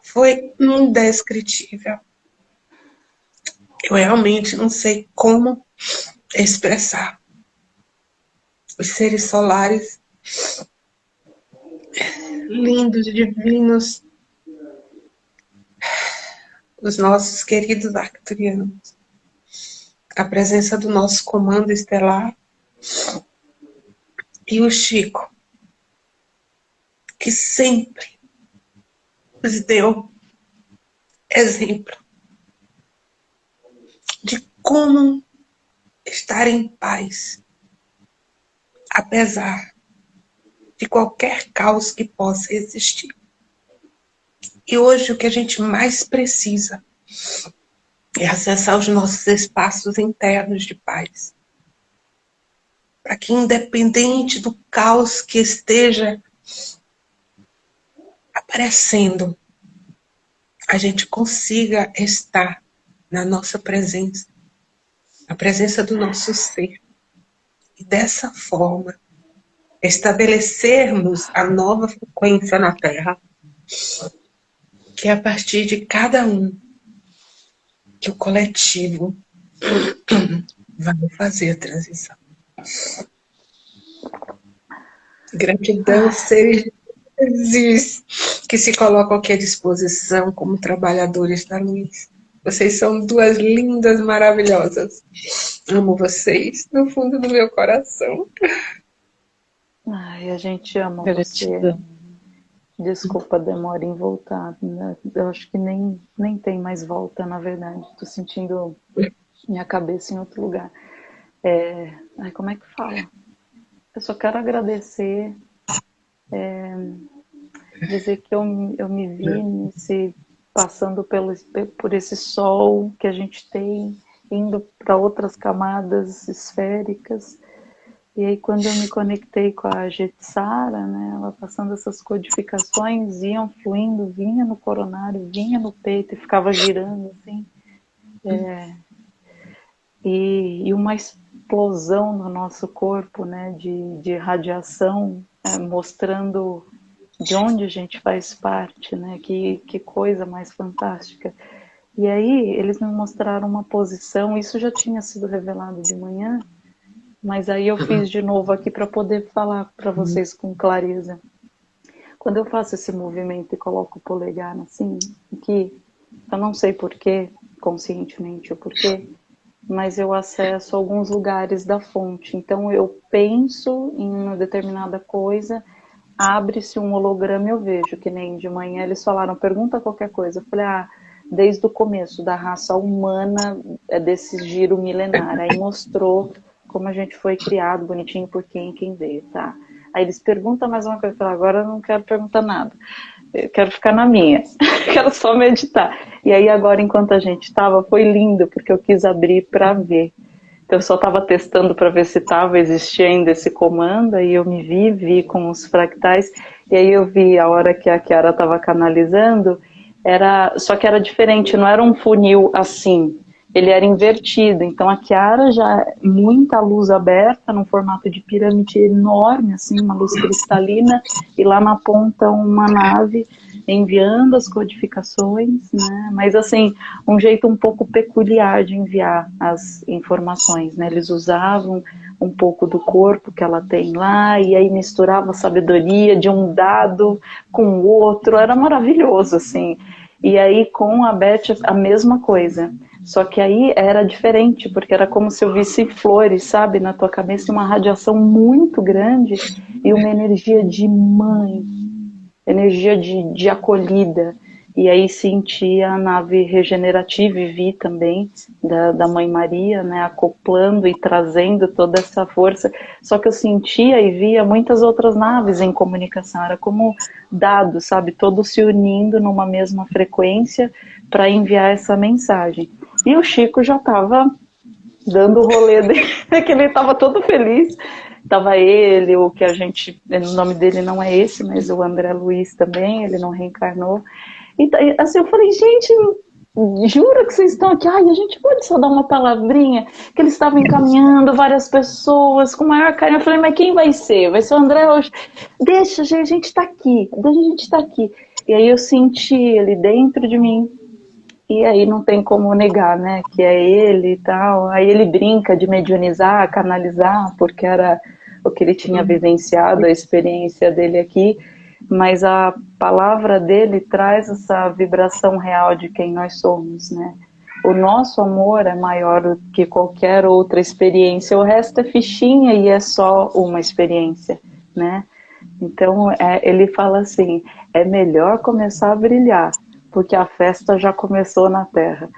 Foi indescritível. Eu realmente não sei como expressar. Os seres solares lindos, divinos, os nossos queridos arcturianos, a presença do nosso comando estelar e o Chico, que sempre nos deu exemplo de como estar em paz, apesar de qualquer caos que possa existir. E hoje o que a gente mais precisa é acessar os nossos espaços internos de paz. Para que, independente do caos que esteja aparecendo, a gente consiga estar na nossa presença, na presença do nosso ser. E dessa forma, estabelecermos a nova frequência na Terra, que é a partir de cada um, que o coletivo <clears throat> vai fazer a transição. Gratidão, seres que se colocam aqui à disposição como trabalhadores da luz. Vocês são duas lindas, maravilhosas. Amo vocês no fundo do meu coração. Ai, a gente ama Gratidão. você. Desculpa a demora em voltar. Né? Eu acho que nem, nem tem mais volta, na verdade. Estou sentindo minha cabeça em outro lugar. É... Ai, como é que fala? Eu só quero agradecer é, dizer que eu, eu me vi nesse, passando pelo, por esse sol que a gente tem, indo para outras camadas esféricas. E aí quando eu me conectei com a Jetsara, né, ela passando essas codificações, iam fluindo, vinha no coronário, vinha no peito e ficava girando assim. É, e, e, uma explosão no nosso corpo né, de, de radiação é, mostrando de onde a gente faz parte, né? Que, que coisa mais fantástica. E aí eles me mostraram uma posição, isso já tinha sido revelado de manhã, mas aí eu fiz de novo aqui para poder falar para vocês com clareza. Quando eu faço esse movimento e coloco o polegar assim, aqui, eu não sei porquê, conscientemente o porquê, mas eu acesso alguns lugares da fonte. Então eu penso em uma determinada coisa, abre-se um holograma e eu vejo, que nem de manhã eles falaram, pergunta qualquer coisa. Eu falei, ah, desde o começo da raça humana, é desse giro milenar. Aí mostrou como a gente foi criado, bonitinho por quem quem veio, tá? Aí eles perguntam mais uma coisa, eu falo, agora eu não quero perguntar nada. Eu quero ficar na minha, <laughs> quero só meditar. E aí agora, enquanto a gente estava, foi lindo, porque eu quis abrir para ver. Então eu só estava testando para ver se estava existindo esse comando, aí eu me vi, vi com os fractais, e aí eu vi a hora que a Kiara estava canalizando, era só que era diferente, não era um funil assim, ele era invertido. Então a Kiara já muita luz aberta, num formato de pirâmide enorme, assim, uma luz cristalina, e lá na ponta uma nave enviando as codificações, né? Mas assim, um jeito um pouco peculiar de enviar as informações, né? Eles usavam um pouco do corpo que ela tem lá, e aí misturava a sabedoria de um dado com o outro, era maravilhoso, assim. E aí com a Beth a mesma coisa. Só que aí era diferente, porque era como se eu visse flores, sabe, na tua cabeça, uma radiação muito grande e uma energia de mãe, energia de, de acolhida. E aí senti a nave regenerativa e vi também da, da Mãe Maria, né, acoplando e trazendo toda essa força. Só que eu sentia e via muitas outras naves em comunicação, era como dados, sabe, todos se unindo numa mesma frequência para enviar essa mensagem. E o Chico já estava dando o rolê <laughs> dele, que ele estava todo feliz. Tava ele, o que a gente, o nome dele não é esse, mas o André Luiz também, ele não reencarnou. E assim, eu falei, gente, jura que vocês estão aqui? Ai, a gente pode só dar uma palavrinha? Que eles estavam encaminhando várias pessoas com maior carinho. Eu falei, mas quem vai ser? Vai ser o André hoje? Deixa, a gente está aqui, deixa a gente está aqui. E aí eu senti ele dentro de mim, e aí não tem como negar, né, que é ele e tal. Aí ele brinca de mediunizar, canalizar, porque era o que ele tinha vivenciado, a experiência dele aqui, mas a palavra dele traz essa vibração real de quem nós somos, né? O nosso amor é maior do que qualquer outra experiência, o resto é fichinha e é só uma experiência, né? Então, é, ele fala assim, é melhor começar a brilhar porque a festa já começou na Terra.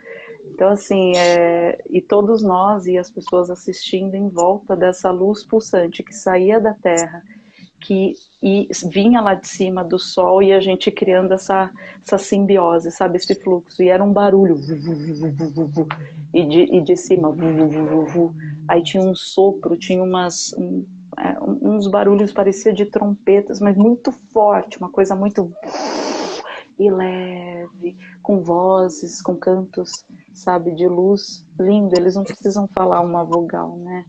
Então, assim, é, e todos nós e as pessoas assistindo em volta dessa luz pulsante que saía da Terra, que e vinha lá de cima do Sol e a gente criando essa, essa simbiose, sabe, esse fluxo. E era um barulho, e de, e de cima, aí tinha um sopro, tinha umas, um, é, uns barulhos, parecia de trompetas, mas muito forte, uma coisa muito e leve, com vozes, com cantos, sabe, de luz, lindo. Eles não precisam falar uma vogal, né?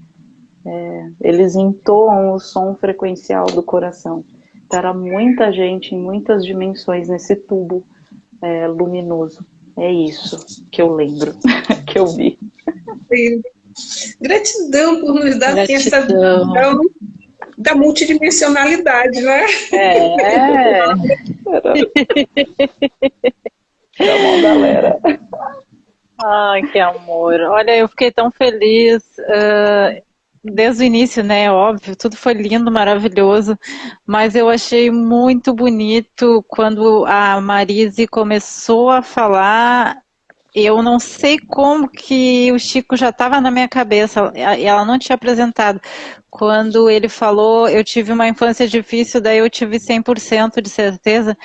É, eles entoam o som frequencial do coração. Era muita gente em muitas dimensões nesse tubo é, luminoso. É isso que eu lembro, <laughs> que eu vi. Gratidão por nos dar assim, essa visão da multidimensionalidade, né? É. <laughs> Tá galera. Ai, que amor. Olha, eu fiquei tão feliz. Uh, desde o início, né? Óbvio, tudo foi lindo, maravilhoso. Mas eu achei muito bonito quando a Marise começou a falar eu não sei como que o Chico já estava na minha cabeça, ela não tinha apresentado. Quando ele falou, eu tive uma infância difícil, daí eu tive 100% de certeza.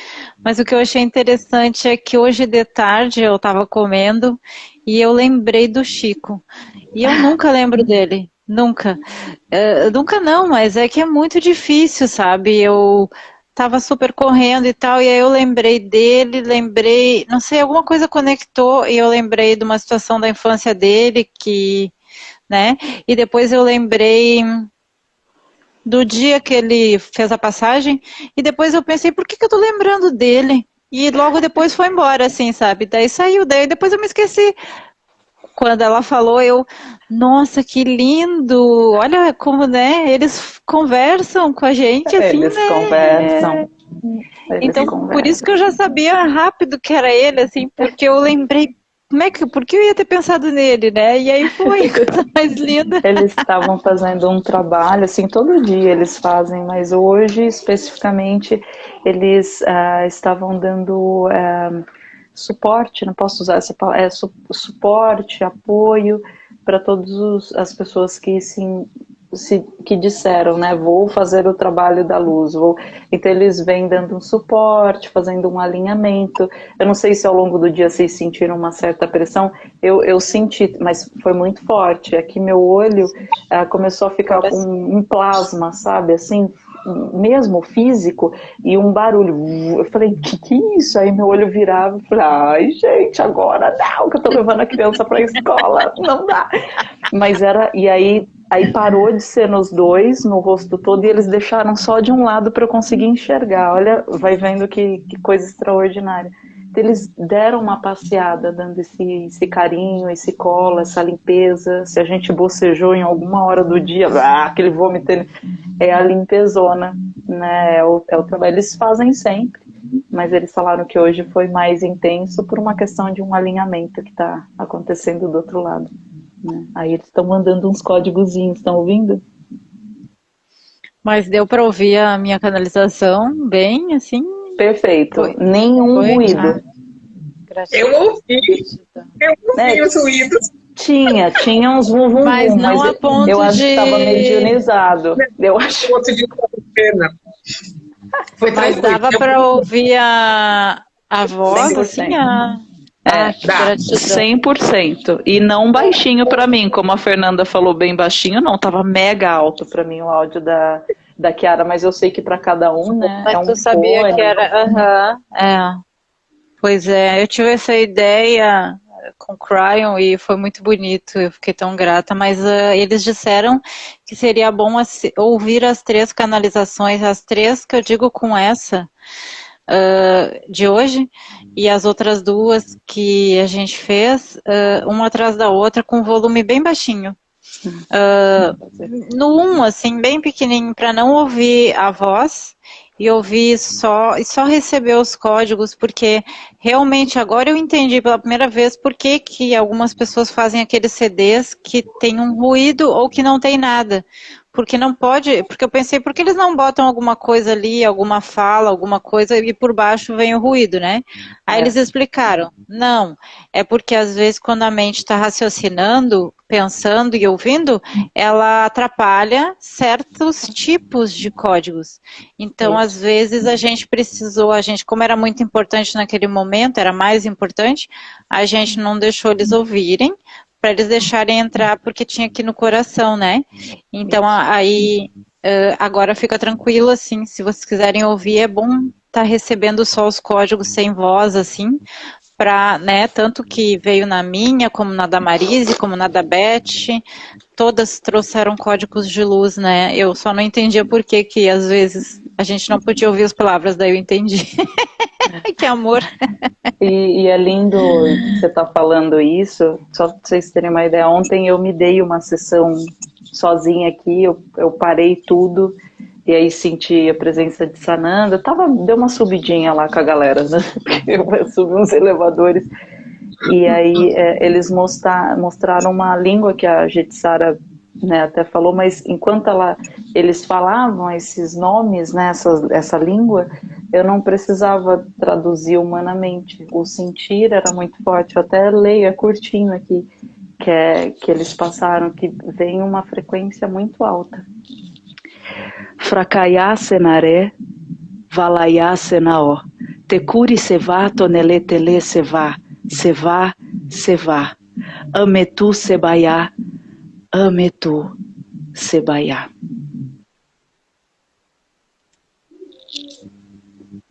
Mas o que eu achei interessante é que hoje de tarde eu estava comendo e eu lembrei do Chico. E eu nunca lembro dele, nunca. Uh, nunca não, mas é que é muito difícil, sabe? Eu tava super correndo e tal, e aí eu lembrei dele, lembrei, não sei, alguma coisa conectou e eu lembrei de uma situação da infância dele que, né, e depois eu lembrei do dia que ele fez a passagem e depois eu pensei, por que, que eu tô lembrando dele? e logo depois foi embora, assim, sabe? Daí saiu, daí depois eu me esqueci. Quando ela falou, eu, nossa, que lindo! Olha como, né? Eles conversam com a gente, assim, Eles né? conversam. Eles então, conversam. por isso que eu já sabia rápido que era ele, assim, porque eu lembrei, como é que, por que eu ia ter pensado nele, né? E aí foi, <laughs> coisa mais linda. Eles estavam fazendo um trabalho, assim, todo dia eles fazem, mas hoje, especificamente, eles uh, estavam dando uh, suporte, não posso usar essa palavra, é, su suporte, apoio para todas as pessoas que se se, que disseram, né, vou fazer o trabalho da luz, vou... então eles vêm dando um suporte, fazendo um alinhamento, eu não sei se ao longo do dia vocês sentiram uma certa pressão, eu, eu senti, mas foi muito forte, aqui meu olho uh, começou a ficar com um plasma, sabe, assim, mesmo físico, e um barulho, eu falei, que que é isso? Aí meu olho virava, e falei, ai gente, agora não, que eu tô levando a criança pra escola, não dá, mas era, e aí Aí parou de ser nos dois, no rosto todo, e eles deixaram só de um lado para eu conseguir enxergar. Olha, vai vendo que, que coisa extraordinária. Eles deram uma passeada, dando esse, esse carinho, esse colo, essa limpeza. Se a gente bocejou em alguma hora do dia, ah, aquele vômito, é a limpezona, né? É o, é o trabalho. Eles fazem sempre, mas eles falaram que hoje foi mais intenso por uma questão de um alinhamento que está acontecendo do outro lado. Né? Aí eles estão mandando uns códigozinhos, estão ouvindo? Mas deu para ouvir a minha canalização bem, assim? Perfeito. Foi. Nenhum Foi? ruído. Ah, eu ouvi. Eu ouvi né? os ruídos. Tinha, tinha uns vum, vum, mas vum, não mas a ponto eu, eu acho que estava medianizado. Eu acho. Foi mas dava para ouvir a, a voz, assim, a... É, ah, dá, 100%. E não baixinho para mim, como a Fernanda falou bem baixinho, não, tava mega alto para mim o áudio da, da Kiara, mas eu sei que para cada um, né, mas é um tu sabia fone. que era, aham, uh -huh, é. Pois é, eu tive essa ideia com o Cryon e foi muito bonito, eu fiquei tão grata, mas uh, eles disseram que seria bom ouvir as três canalizações, as três que eu digo com essa, uh, de hoje e as outras duas que a gente fez, uh, uma atrás da outra, com volume bem baixinho. Uh, no um, assim, bem pequenininho, para não ouvir a voz e ouvir só, e só receber os códigos, porque realmente agora eu entendi pela primeira vez por que, que algumas pessoas fazem aqueles CDs que tem um ruído ou que não tem nada porque não pode, porque eu pensei, por que eles não botam alguma coisa ali, alguma fala, alguma coisa, e por baixo vem o ruído, né? Aí é. eles explicaram, não, é porque às vezes quando a mente está raciocinando, pensando e ouvindo, ela atrapalha certos tipos de códigos. Então, às vezes, a gente precisou, a gente, como era muito importante naquele momento, era mais importante, a gente não deixou eles ouvirem, para eles deixarem entrar, porque tinha aqui no coração, né? Então, aí, agora fica tranquilo, assim, se vocês quiserem ouvir, é bom estar tá recebendo só os códigos sem voz, assim, para, né, tanto que veio na minha, como na da Marise, como na da Beth, todas trouxeram códigos de luz, né? Eu só não entendia por que que às vezes a gente não podia ouvir as palavras, daí eu entendi. <laughs> que amor. E, e, é lindo você estar tá falando isso, só para vocês terem uma ideia, ontem eu me dei uma sessão sozinha aqui, eu, eu parei tudo, e aí senti a presença de Sananda, tava, deu uma subidinha lá com a galera, né? <laughs> eu subi uns elevadores, e aí é, eles mostrar, mostraram uma língua que a Jetsara né, até falou, mas enquanto ela, eles falavam esses nomes, né, essa, essa língua, eu não precisava traduzir humanamente. O sentir era muito forte. Eu até leio, é curtinho aqui, que, é, que eles passaram, que vem uma frequência muito alta. Fracaiá senaré, valaiá senaó, tecuri sevá, tonelê tele sevá, sevá, sevá, ametu sebaiá, ametu sebaiá.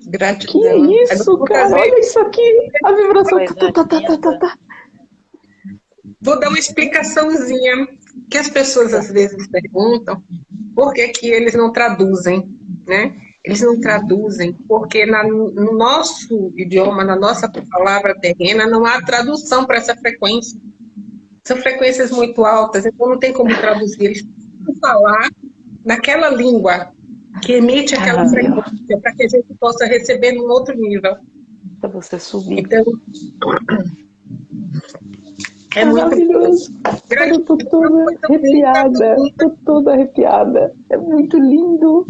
Gratidão. Que isso, cara? Olha isso aqui. A vibração. Tá, tá, tá, tá, tá, tá. Vou dar uma explicaçãozinha que as pessoas às vezes perguntam por que, que eles não traduzem, né? eles não traduzem, porque na, no nosso idioma, na nossa palavra terrena, não há tradução para essa frequência. São frequências muito altas, então não tem como traduzir. Eles precisam falar naquela língua que emite aquela ah, frequência, para que a gente possa receber num outro nível. Para você subir. Então, é maravilhoso. Eu tô toda arrepiada. Tô toda arrepiada. É muito lindo.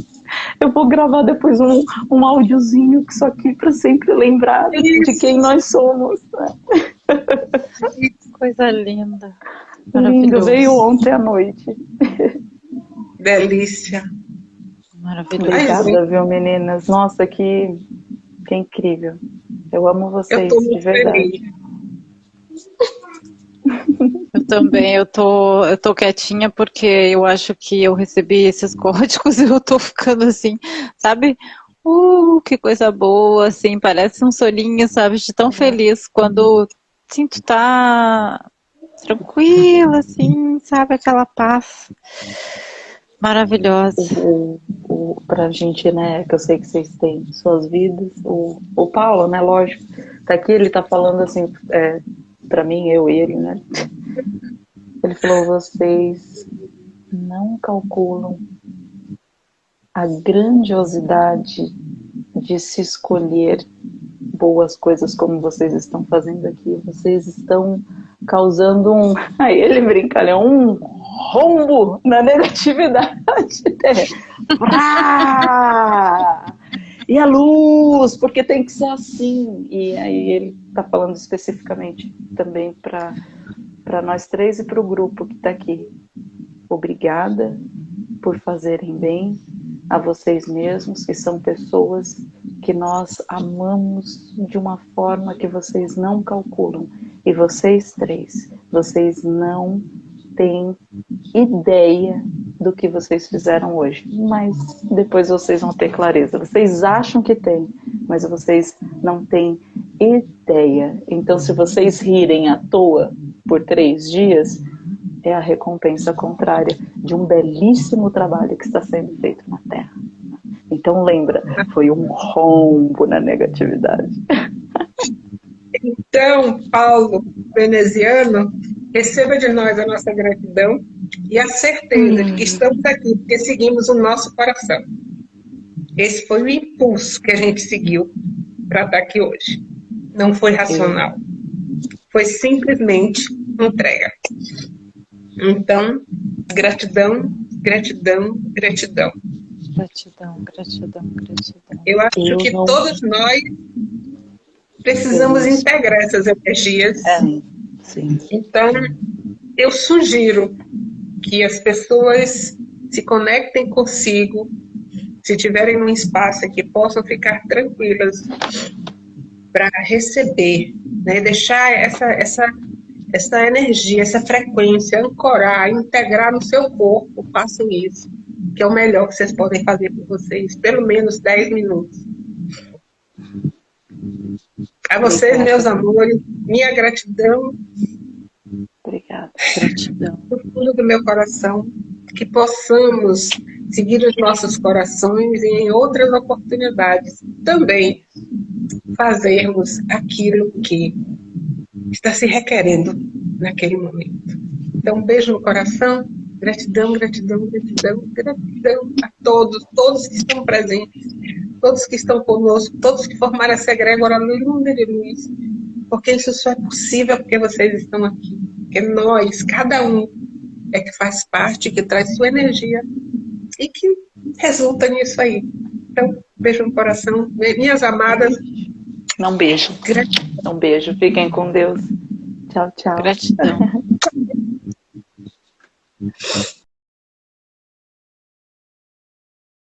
Eu vou gravar depois um, um áudiozinho só aqui para sempre lembrar Isso. de quem nós somos. Né? Coisa linda. Lindo. Veio ontem à noite. Delícia. Maravilhoso. Obrigada, viu, meninas? Nossa, que, que incrível. Eu amo vocês, eu de verdade. Feliz. Eu também, eu tô, eu tô quietinha porque eu acho que eu recebi esses <laughs> códigos e eu tô ficando assim, sabe? Uh, que coisa boa, assim, parece um solinho, sabe? De tão feliz quando sinto tá tranquila, assim, sabe? Aquela paz maravilhosa. O, o, pra gente, né, que eu sei que vocês têm suas vidas, o, o Paulo, né, lógico, tá aqui, ele tá falando assim, é, para mim, eu e ele, né? Ele falou: vocês não calculam a grandiosidade de se escolher boas coisas como vocês estão fazendo aqui. Vocês estão causando um. <laughs> Aí ele brinca, é um rombo na negatividade. <laughs> e a luz, porque tem que ser assim. E aí ele está falando especificamente também para nós três e para o grupo que está aqui. Obrigada por fazerem bem a vocês mesmos, que são pessoas que nós amamos de uma forma que vocês não calculam. E vocês três, vocês não têm ideia do que vocês fizeram hoje, mas depois vocês vão ter clareza. Vocês acham que têm, mas vocês não têm ideia. Então, se vocês rirem à toa por três dias, é a recompensa contrária de um belíssimo trabalho que está sendo feito na Terra. Então, lembra, foi um rombo na negatividade. Então, Paulo veneziano, receba de nós a nossa gratidão e a certeza hum. de que estamos aqui porque seguimos o nosso coração. Esse foi o impulso que a gente seguiu para estar aqui hoje. Não foi racional. Foi simplesmente entrega. Então, gratidão, gratidão, gratidão. Gratidão, gratidão, gratidão. Eu acho Eu que não... todos nós precisamos integrar essas energias. É, sim. Então, eu sugiro que as pessoas se conectem consigo, se tiverem um espaço que possam ficar tranquilas para receber, né? deixar essa, essa, essa energia, essa frequência, ancorar, integrar no seu corpo, façam isso, que é o melhor que vocês podem fazer por vocês, pelo menos 10 minutos. A vocês, meus amores, minha gratidão. Obrigada. Gratidão. Do fundo do meu coração, que possamos seguir os nossos corações e em outras oportunidades também fazermos aquilo que está se requerendo naquele momento. Então, um beijo no coração, gratidão, gratidão, gratidão, gratidão a todos, todos que estão presentes, todos que estão conosco, todos que formaram essa egrégora linda de luz, porque isso só é possível porque vocês estão aqui, porque nós, cada um, é que faz parte, que traz sua energia e que resulta nisso aí. Então, beijo no coração, minhas amadas. Um beijo. Gratidão. Um beijo. Fiquem com Deus. Tchau, tchau. Gratidão. <laughs>